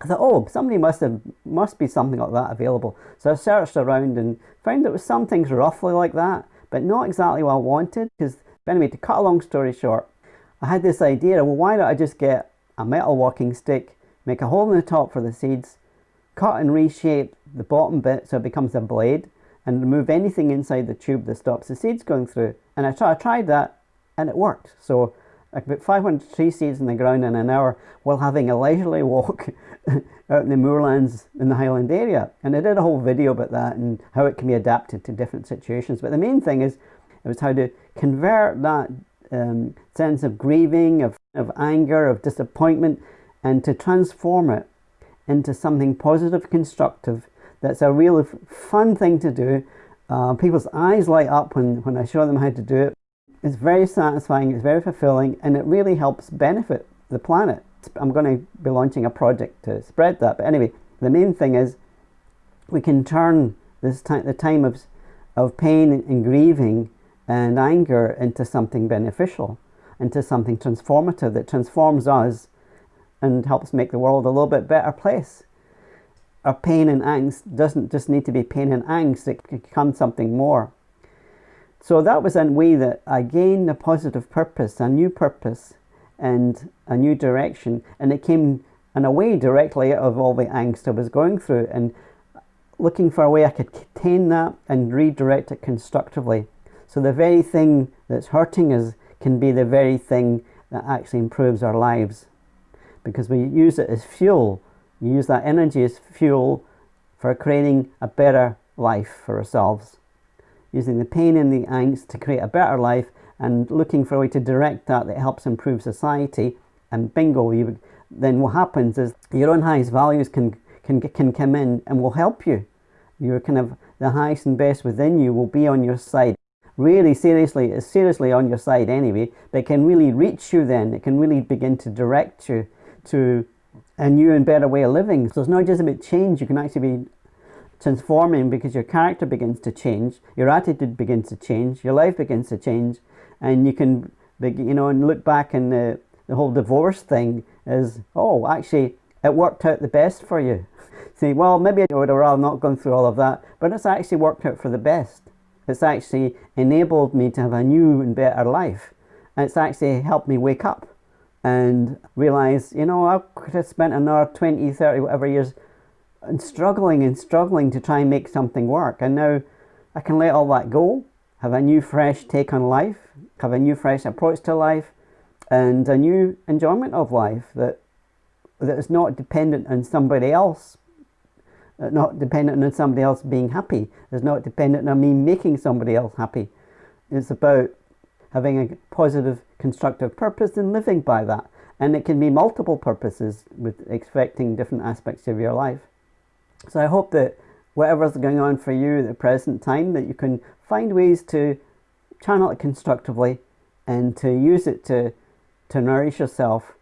I thought, oh, somebody must have must be something like that available. So I searched around and found there was some things roughly like that, but not exactly what I wanted. Because anyway, to cut a long story short, I had this idea. Well, why don't I just get a metal walking stick, make a hole in the top for the seeds, cut and reshape the bottom bit so it becomes a blade, and remove anything inside the tube that stops the seeds going through. And I, I tried that, and it worked. So about 500 tree seeds in the ground in an hour while having a leisurely walk out in the moorlands in the Highland area. And I did a whole video about that and how it can be adapted to different situations. But the main thing is, it was how to convert that um, sense of grieving, of, of anger, of disappointment, and to transform it into something positive, constructive, that's a really fun thing to do. Uh, people's eyes light up when, when I show them how to do it. It's very satisfying, it's very fulfilling, and it really helps benefit the planet. I'm going to be launching a project to spread that. But anyway, the main thing is we can turn this time, the time of, of pain and grieving and anger into something beneficial, into something transformative that transforms us and helps make the world a little bit better place. Our pain and angst doesn't just need to be pain and angst, it can become something more. So that was a way that I gained a positive purpose, a new purpose, and a new direction. And it came in a way directly out of all the angst I was going through and looking for a way I could contain that and redirect it constructively. So the very thing that's hurting us can be the very thing that actually improves our lives because we use it as fuel. You use that energy as fuel for creating a better life for ourselves. Using the pain and the angst to create a better life and looking for a way to direct that that helps improve society and bingo, you, then what happens is your own highest values can, can, can come in and will help you. Your kind of the highest and best within you will be on your side. Really seriously, seriously on your side anyway, but can really reach you then. It can really begin to direct you to a new and better way of living. So it's not just about change, you can actually be transforming because your character begins to change, your attitude begins to change, your life begins to change, and you can, you know, and look back and the, the whole divorce thing is, oh, actually, it worked out the best for you. Say, well, maybe I would have rather not gone through all of that, but it's actually worked out for the best. It's actually enabled me to have a new and better life. And it's actually helped me wake up and realize, you know, I could have spent another 20, 30, whatever years and struggling and struggling to try and make something work. And now I can let all that go, have a new fresh take on life, have a new fresh approach to life, and a new enjoyment of life that that is not dependent on somebody else, uh, not dependent on somebody else being happy. It's not dependent on me making somebody else happy. It's about having a positive, constructive purpose and living by that. And it can be multiple purposes with expecting different aspects of your life. So I hope that whatever's going on for you at the present time, that you can find ways to channel it constructively and to use it to, to nourish yourself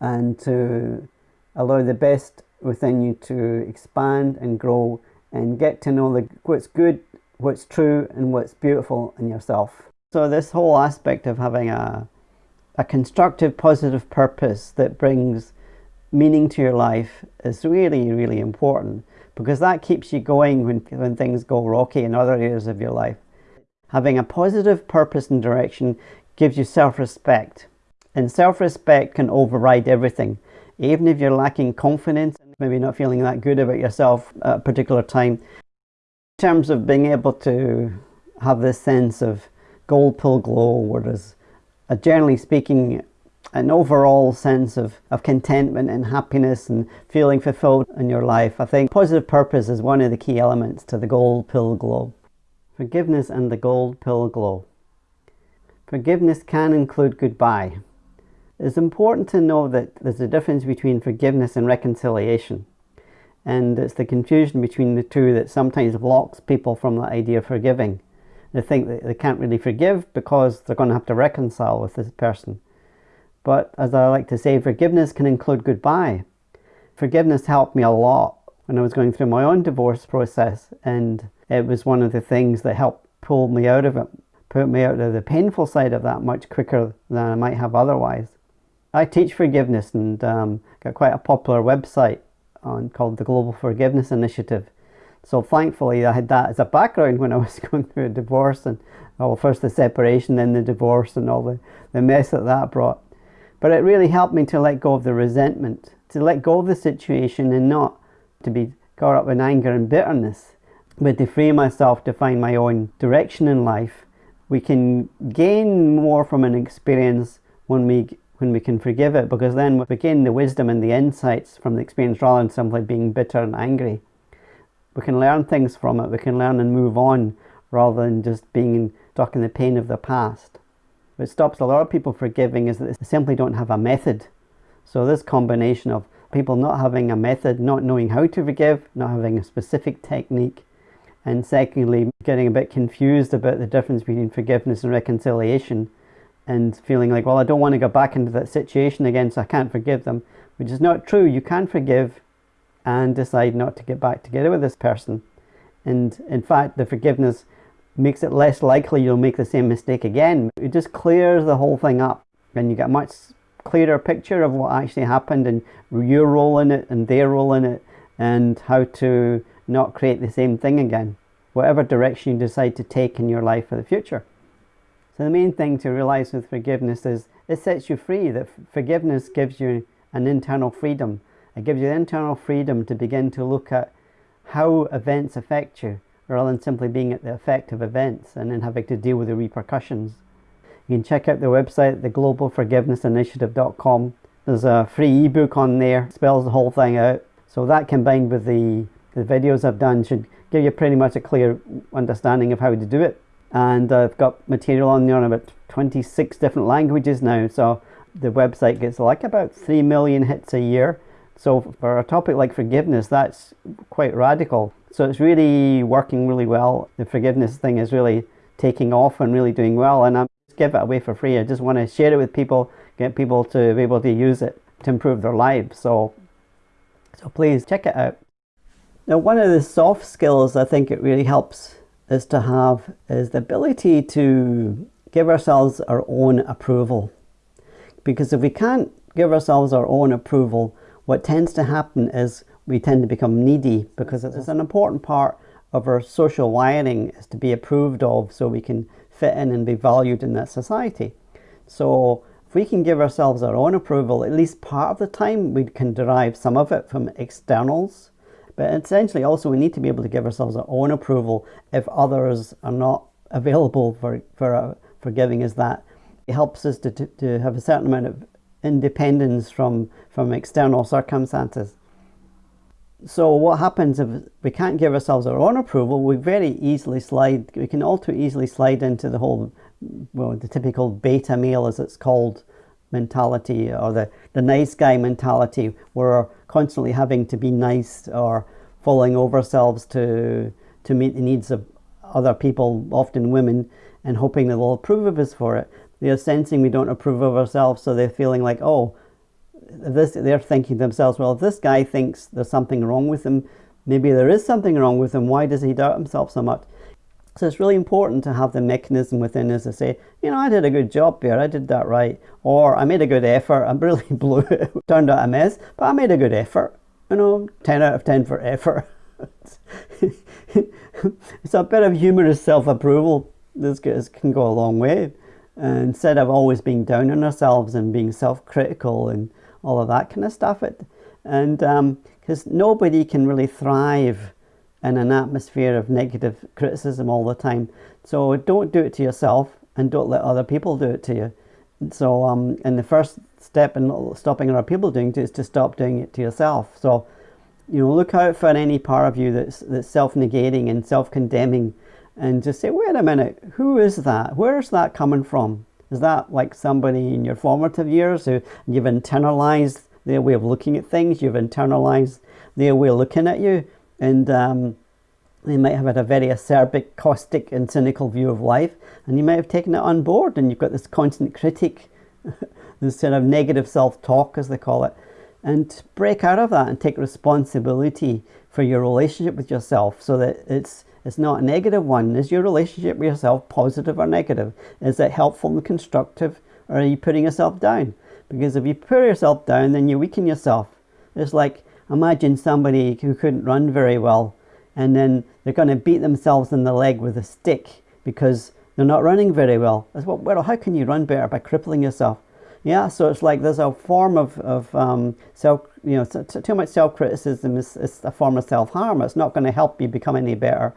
and to allow the best within you to expand and grow and get to know the, what's good, what's true, and what's beautiful in yourself. So this whole aspect of having a, a constructive, positive purpose that brings meaning to your life is really, really important because that keeps you going when, when things go rocky in other areas of your life. Having a positive purpose and direction gives you self-respect and self-respect can override everything. Even if you're lacking confidence, maybe not feeling that good about yourself at a particular time. In terms of being able to have this sense of gold pill glow where there's, a, generally speaking, an overall sense of, of contentment and happiness and feeling fulfilled in your life. I think positive purpose is one of the key elements to the gold pill glow. Forgiveness and the gold pill glow. Forgiveness can include goodbye. It's important to know that there's a difference between forgiveness and reconciliation. And it's the confusion between the two that sometimes blocks people from the idea of forgiving. They think that they can't really forgive because they're going to have to reconcile with this person. But as I like to say, forgiveness can include goodbye. Forgiveness helped me a lot when I was going through my own divorce process and it was one of the things that helped pull me out of it, put me out of the painful side of that much quicker than I might have otherwise. I teach forgiveness and um, got quite a popular website on called the Global Forgiveness Initiative. So thankfully I had that as a background when I was going through a divorce and oh, well first the separation then the divorce and all the, the mess that that brought. But it really helped me to let go of the resentment, to let go of the situation and not to be caught up in anger and bitterness, but to free myself to find my own direction in life. We can gain more from an experience when we when we can forgive it because then we gain the wisdom and the insights from the experience rather than simply being bitter and angry. We can learn things from it, we can learn and move on rather than just being stuck in the pain of the past. What stops a lot of people forgiving is that they simply don't have a method. So this combination of people not having a method, not knowing how to forgive, not having a specific technique, and secondly, getting a bit confused about the difference between forgiveness and reconciliation and feeling like, well, I don't want to go back into that situation again, so I can't forgive them, which is not true. You can forgive and decide not to get back together with this person. And in fact, the forgiveness makes it less likely you'll make the same mistake again. It just clears the whole thing up and you get a much clearer picture of what actually happened and your role in it and their role in it and how to not create the same thing again, whatever direction you decide to take in your life for the future. So the main thing to realize with forgiveness is it sets you free, that forgiveness gives you an internal freedom. It gives you the internal freedom to begin to look at how events affect you rather than simply being at the effect of events and then having to deal with the repercussions. You can check out the website, theglobalforgivenessinitiative.com. There's a free ebook on there, spells the whole thing out. So that combined with the the videos I've done should give you pretty much a clear understanding of how to do it. And I've got material on there in about 26 different languages now. So the website gets like about 3 million hits a year. So for a topic like forgiveness, that's quite radical. So it's really working really well. The forgiveness thing is really taking off and really doing well. And I'm just give it away for free. I just want to share it with people, get people to be able to use it to improve their lives. So, so please check it out. Now, one of the soft skills I think it really helps is to have is the ability to give ourselves our own approval. Because if we can't give ourselves our own approval, what tends to happen is we tend to become needy because it's an important part of our social wiring is to be approved of so we can fit in and be valued in that society. So if we can give ourselves our own approval, at least part of the time we can derive some of it from externals. But essentially also we need to be able to give ourselves our own approval if others are not available for, for, uh, for giving us that. It helps us to, to, to have a certain amount of independence from, from external circumstances. So what happens if we can't give ourselves our own approval, we very easily slide, we can all too easily slide into the whole, well, the typical beta male as it's called mentality or the, the nice guy mentality where we're constantly having to be nice or falling over ourselves to, to meet the needs of other people, often women, and hoping that they'll approve of us for it. They're sensing we don't approve of ourselves, so they're feeling like, oh, this they're thinking to themselves, well, if this guy thinks there's something wrong with him, maybe there is something wrong with him. Why does he doubt himself so much? So it's really important to have the mechanism within us to say, you know, I did a good job here, I did that right, or I made a good effort, I really blew it, turned out a mess, but I made a good effort. You know, 10 out of 10 for effort. it's a bit of humorous self-approval. This can go a long way. Instead of always being down on ourselves and being self-critical and all of that kind of stuff. It, and because um, nobody can really thrive in an atmosphere of negative criticism all the time. So don't do it to yourself and don't let other people do it to you. So, um, and the first step in stopping other people doing it is to stop doing it to yourself. So, you know, look out for any part of you that's, that's self-negating and self-condemning and just say, wait a minute, who is that? Where is that coming from? Is that like somebody in your formative years who you've internalized their way of looking at things, you've internalized their way of looking at you, and um, they might have had a very acerbic, caustic, and cynical view of life, and you might have taken it on board, and you've got this constant critic, this sort of negative self-talk, as they call it, and break out of that and take responsibility for your relationship with yourself so that it's it's not a negative one. Is your relationship with yourself positive or negative? Is it helpful and constructive or are you putting yourself down? Because if you put yourself down, then you weaken yourself. It's like, imagine somebody who couldn't run very well and then they're going to beat themselves in the leg with a stick because they're not running very well. What, well, how can you run better? By crippling yourself. Yeah, so it's like there's a form of, of um, self, you know, too much self-criticism is, is a form of self-harm. It's not going to help you become any better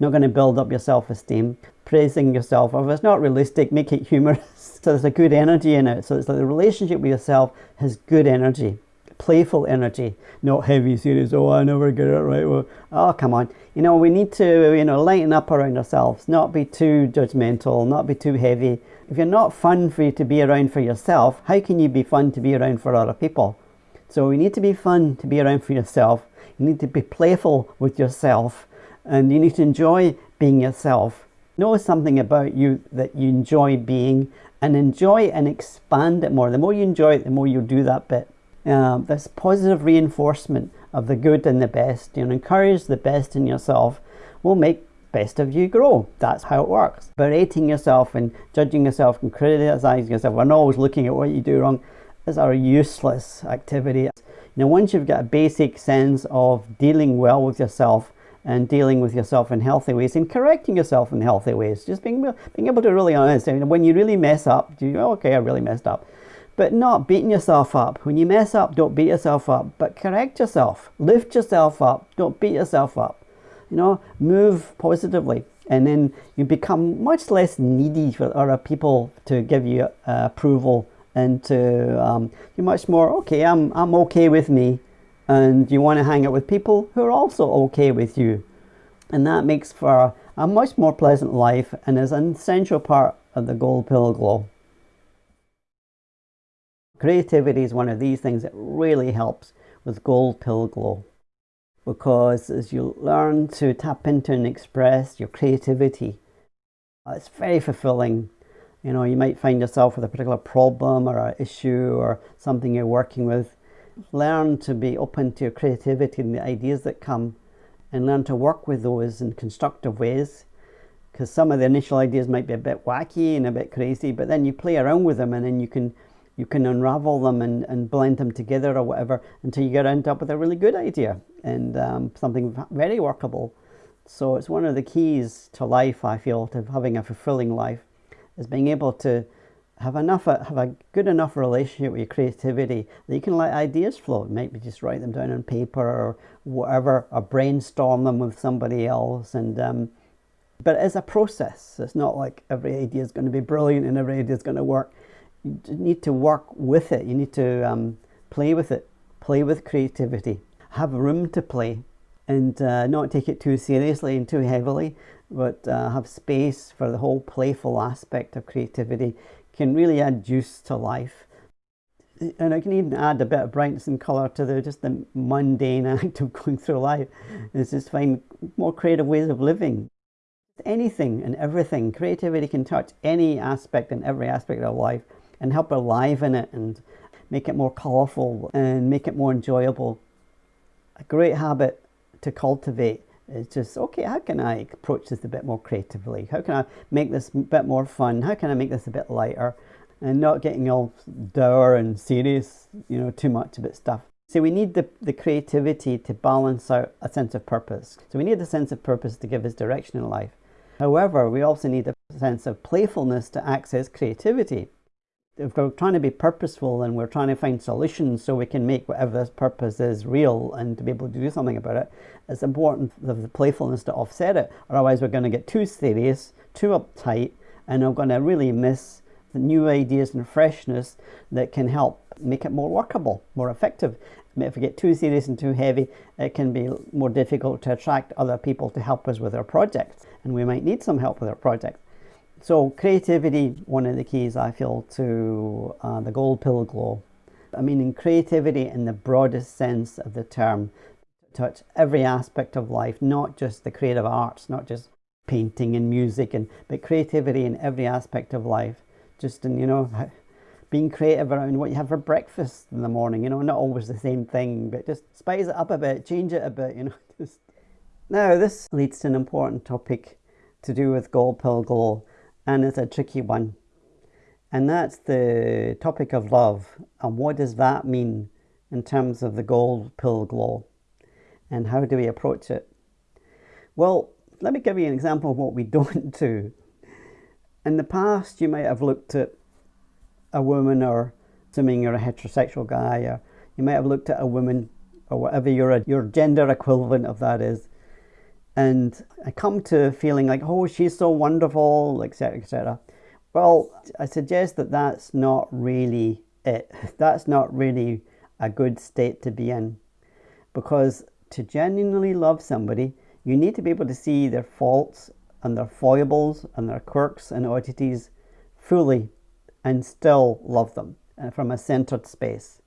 not going to build up your self-esteem. Praising yourself, if it's not realistic, make it humorous. so there's a good energy in it. So it's like the relationship with yourself has good energy, playful energy, not heavy, serious, oh, I never get it right. Well, oh, come on. You know, we need to, you know, lighten up around ourselves, not be too judgmental, not be too heavy. If you're not fun for you to be around for yourself, how can you be fun to be around for other people? So we need to be fun to be around for yourself. You need to be playful with yourself and you need to enjoy being yourself. Know something about you that you enjoy being and enjoy and expand it more. The more you enjoy it, the more you'll do that bit. Um, this positive reinforcement of the good and the best, you know, encourage the best in yourself will make best of you grow. That's how it works. Berating yourself and judging yourself and criticizing yourself and always looking at what you do wrong is a useless activity. You know, once you've got a basic sense of dealing well with yourself, and dealing with yourself in healthy ways and correcting yourself in healthy ways. Just being, being able to really honest. Mean, when you really mess up, do you go, okay, I really messed up. But not beating yourself up. When you mess up, don't beat yourself up, but correct yourself. Lift yourself up. Don't beat yourself up. You know, move positively. And then you become much less needy for other people to give you uh, approval and to um, you're much more, okay, I'm, I'm okay with me and you want to hang out with people who are also okay with you. And that makes for a much more pleasant life and is an essential part of the Gold Pill Glow. Creativity is one of these things that really helps with Gold Pill Glow because as you learn to tap into and express your creativity, uh, it's very fulfilling. You know, you might find yourself with a particular problem or an issue or something you're working with. Learn to be open to your creativity and the ideas that come and learn to work with those in constructive ways. Because some of the initial ideas might be a bit wacky and a bit crazy but then you play around with them and then you can you can unravel them and, and blend them together or whatever until you get end up with a really good idea and um, something very workable. So it's one of the keys to life I feel to having a fulfilling life is being able to have enough have a good enough relationship with your creativity that you can let ideas flow. Maybe just write them down on paper or whatever or brainstorm them with somebody else. And um, but it's a process. It's not like every idea is going to be brilliant and every idea is going to work. You need to work with it. You need to um, play with it. Play with creativity. Have room to play and uh, not take it too seriously and too heavily but uh, have space for the whole playful aspect of creativity can really add juice to life and I can even add a bit of brightness and colour to the just the mundane act of going through life. It's just find more creative ways of living anything and everything. Creativity can touch any aspect and every aspect of life and help enliven it and make it more colourful and make it more enjoyable. A great habit to cultivate is just, okay, how can I approach this a bit more creatively? How can I make this a bit more fun? How can I make this a bit lighter? And not getting all dour and serious, you know, too much about stuff. So we need the, the creativity to balance out a sense of purpose. So we need a sense of purpose to give us direction in life. However, we also need a sense of playfulness to access creativity. If we're trying to be purposeful and we're trying to find solutions so we can make whatever this purpose is real and to be able to do something about it, it's important for the playfulness to offset it. Otherwise, we're going to get too serious, too uptight, and we're going to really miss the new ideas and freshness that can help make it more workable, more effective. If we get too serious and too heavy, it can be more difficult to attract other people to help us with our projects and we might need some help with our project. So creativity, one of the keys I feel to uh, the gold pill glow. I mean in creativity in the broadest sense of the term, touch every aspect of life, not just the creative arts, not just painting and music, and but creativity in every aspect of life. Just in, you know, being creative around what you have for breakfast in the morning, you know, not always the same thing, but just spice it up a bit, change it a bit, you know, just now this leads to an important topic to do with gold pill glow and it's a tricky one. And that's the topic of love. And what does that mean in terms of the gold pill glow? And how do we approach it? Well let me give you an example of what we don't do. In the past you might have looked at a woman or assuming you're a heterosexual guy or you might have looked at a woman or whatever your, your gender equivalent of that is and I come to feeling like, oh, she's so wonderful, etc., etc. Well, I suggest that that's not really it. That's not really a good state to be in. Because to genuinely love somebody, you need to be able to see their faults and their foibles and their quirks and oddities fully and still love them uh, from a centered space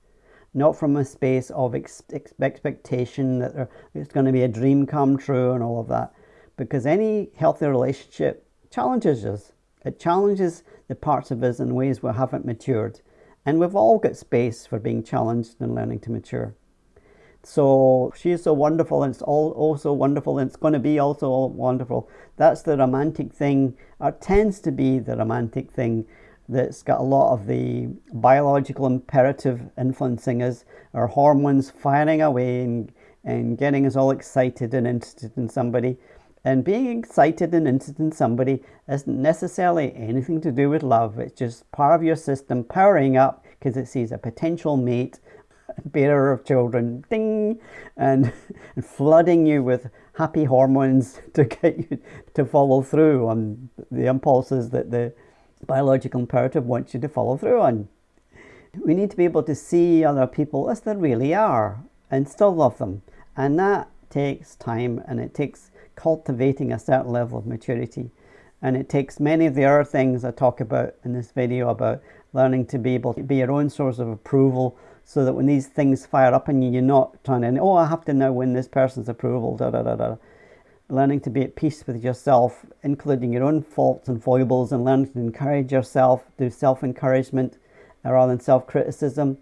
not from a space of ex expectation that it's going to be a dream come true and all of that. Because any healthy relationship challenges us. It challenges the parts of us in ways we haven't matured. And we've all got space for being challenged and learning to mature. So she is so wonderful and it's all also wonderful and it's going to be also wonderful. That's the romantic thing, or tends to be the romantic thing that's got a lot of the biological imperative influencing us, our hormones firing away and, and getting us all excited and interested in somebody. And being excited and interested in somebody isn't necessarily anything to do with love. It's just part of your system powering up because it sees a potential mate, bearer of children, ding, and, and flooding you with happy hormones to get you to follow through on the impulses that the biological imperative wants you to follow through on. We need to be able to see other people as they really are and still love them. And that takes time and it takes cultivating a certain level of maturity. And it takes many of the other things I talk about in this video about learning to be able to be your own source of approval so that when these things fire up in you, you're not trying to, oh, I have to now win this person's approval, da da da da. Learning to be at peace with yourself, including your own faults and foibles, and learning to encourage yourself, do self encouragement rather than self criticism,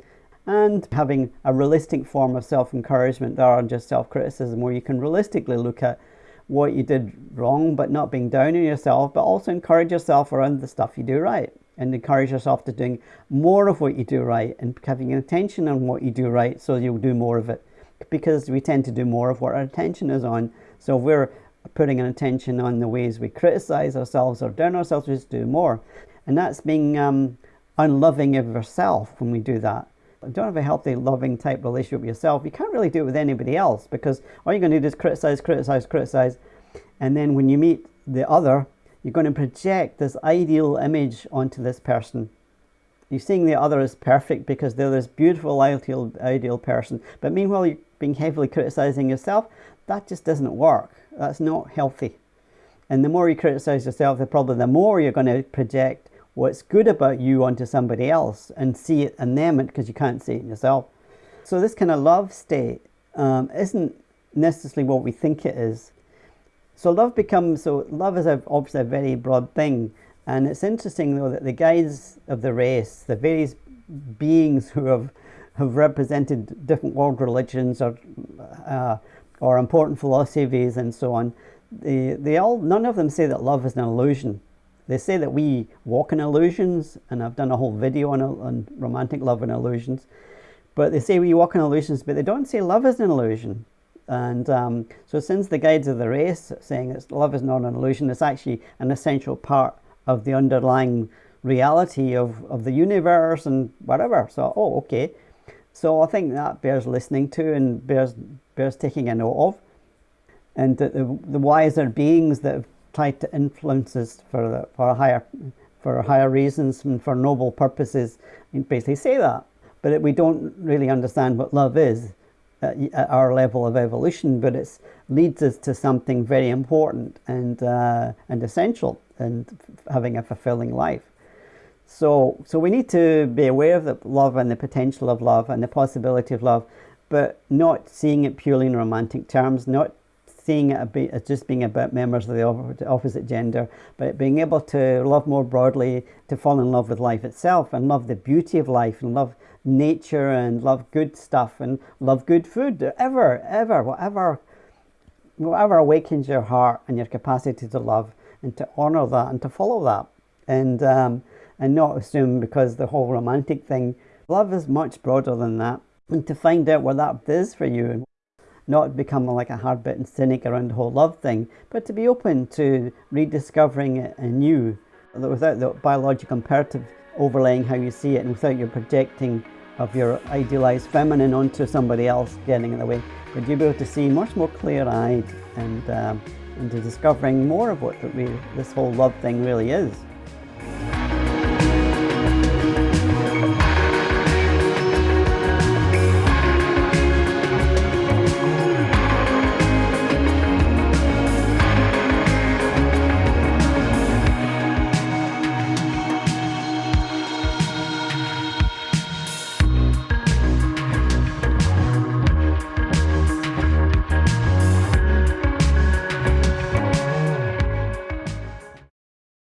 and having a realistic form of self encouragement rather than just self criticism, where you can realistically look at what you did wrong, but not being down on yourself, but also encourage yourself around the stuff you do right and encourage yourself to doing more of what you do right and having an attention on what you do right so you'll do more of it because we tend to do more of what our attention is on so if we're putting an attention on the ways we criticize ourselves or down ourselves we just do more and that's being um, unloving of yourself when we do that if you don't have a healthy loving type relationship with yourself you can't really do it with anybody else because all you're going to do is criticize criticize criticize and then when you meet the other you're going to project this ideal image onto this person. You're seeing the other as perfect because they're this beautiful ideal, ideal person. But meanwhile, you're being heavily criticizing yourself. That just doesn't work. That's not healthy. And the more you criticize yourself, the probably the more you're going to project what's good about you onto somebody else and see it in them because you can't see it in yourself. So this kind of love state um, isn't necessarily what we think it is. So love becomes, so love is a, obviously a very broad thing. And it's interesting though that the guides of the race, the various beings who have, have represented different world religions or, uh, or important philosophies and so on, they, they all, none of them say that love is an illusion. They say that we walk in illusions, and I've done a whole video on, on romantic love and illusions. But they say we walk in illusions, but they don't say love is an illusion. And um, so since the guides of the race saying that love is not an illusion, it's actually an essential part of the underlying reality of, of the universe and whatever. So, oh, okay. So I think that bears listening to and bears, bears taking a note of. And the, the, the wiser beings that have tried to influence us for, the, for, higher, for higher reasons and for noble purposes basically say that. But we don't really understand what love is at our level of evolution, but it leads us to something very important and uh, and essential and having a fulfilling life. So so we need to be aware of the love and the potential of love and the possibility of love, but not seeing it purely in romantic terms, not seeing it as just being about members of the opposite gender, but being able to love more broadly, to fall in love with life itself and love the beauty of life and love nature and love good stuff and love good food. Ever, ever, whatever, whatever awakens your heart and your capacity to love and to honor that and to follow that. And, um, and not assume because the whole romantic thing, love is much broader than that. And to find out what that is for you and not become like a hard-bitten cynic around the whole love thing, but to be open to rediscovering it anew without the biological imperative overlaying how you see it and without your projecting of your idealized feminine onto somebody else getting in the way. But you'll be able to see much more clear-eyed and um, into discovering more of what this whole love thing really is.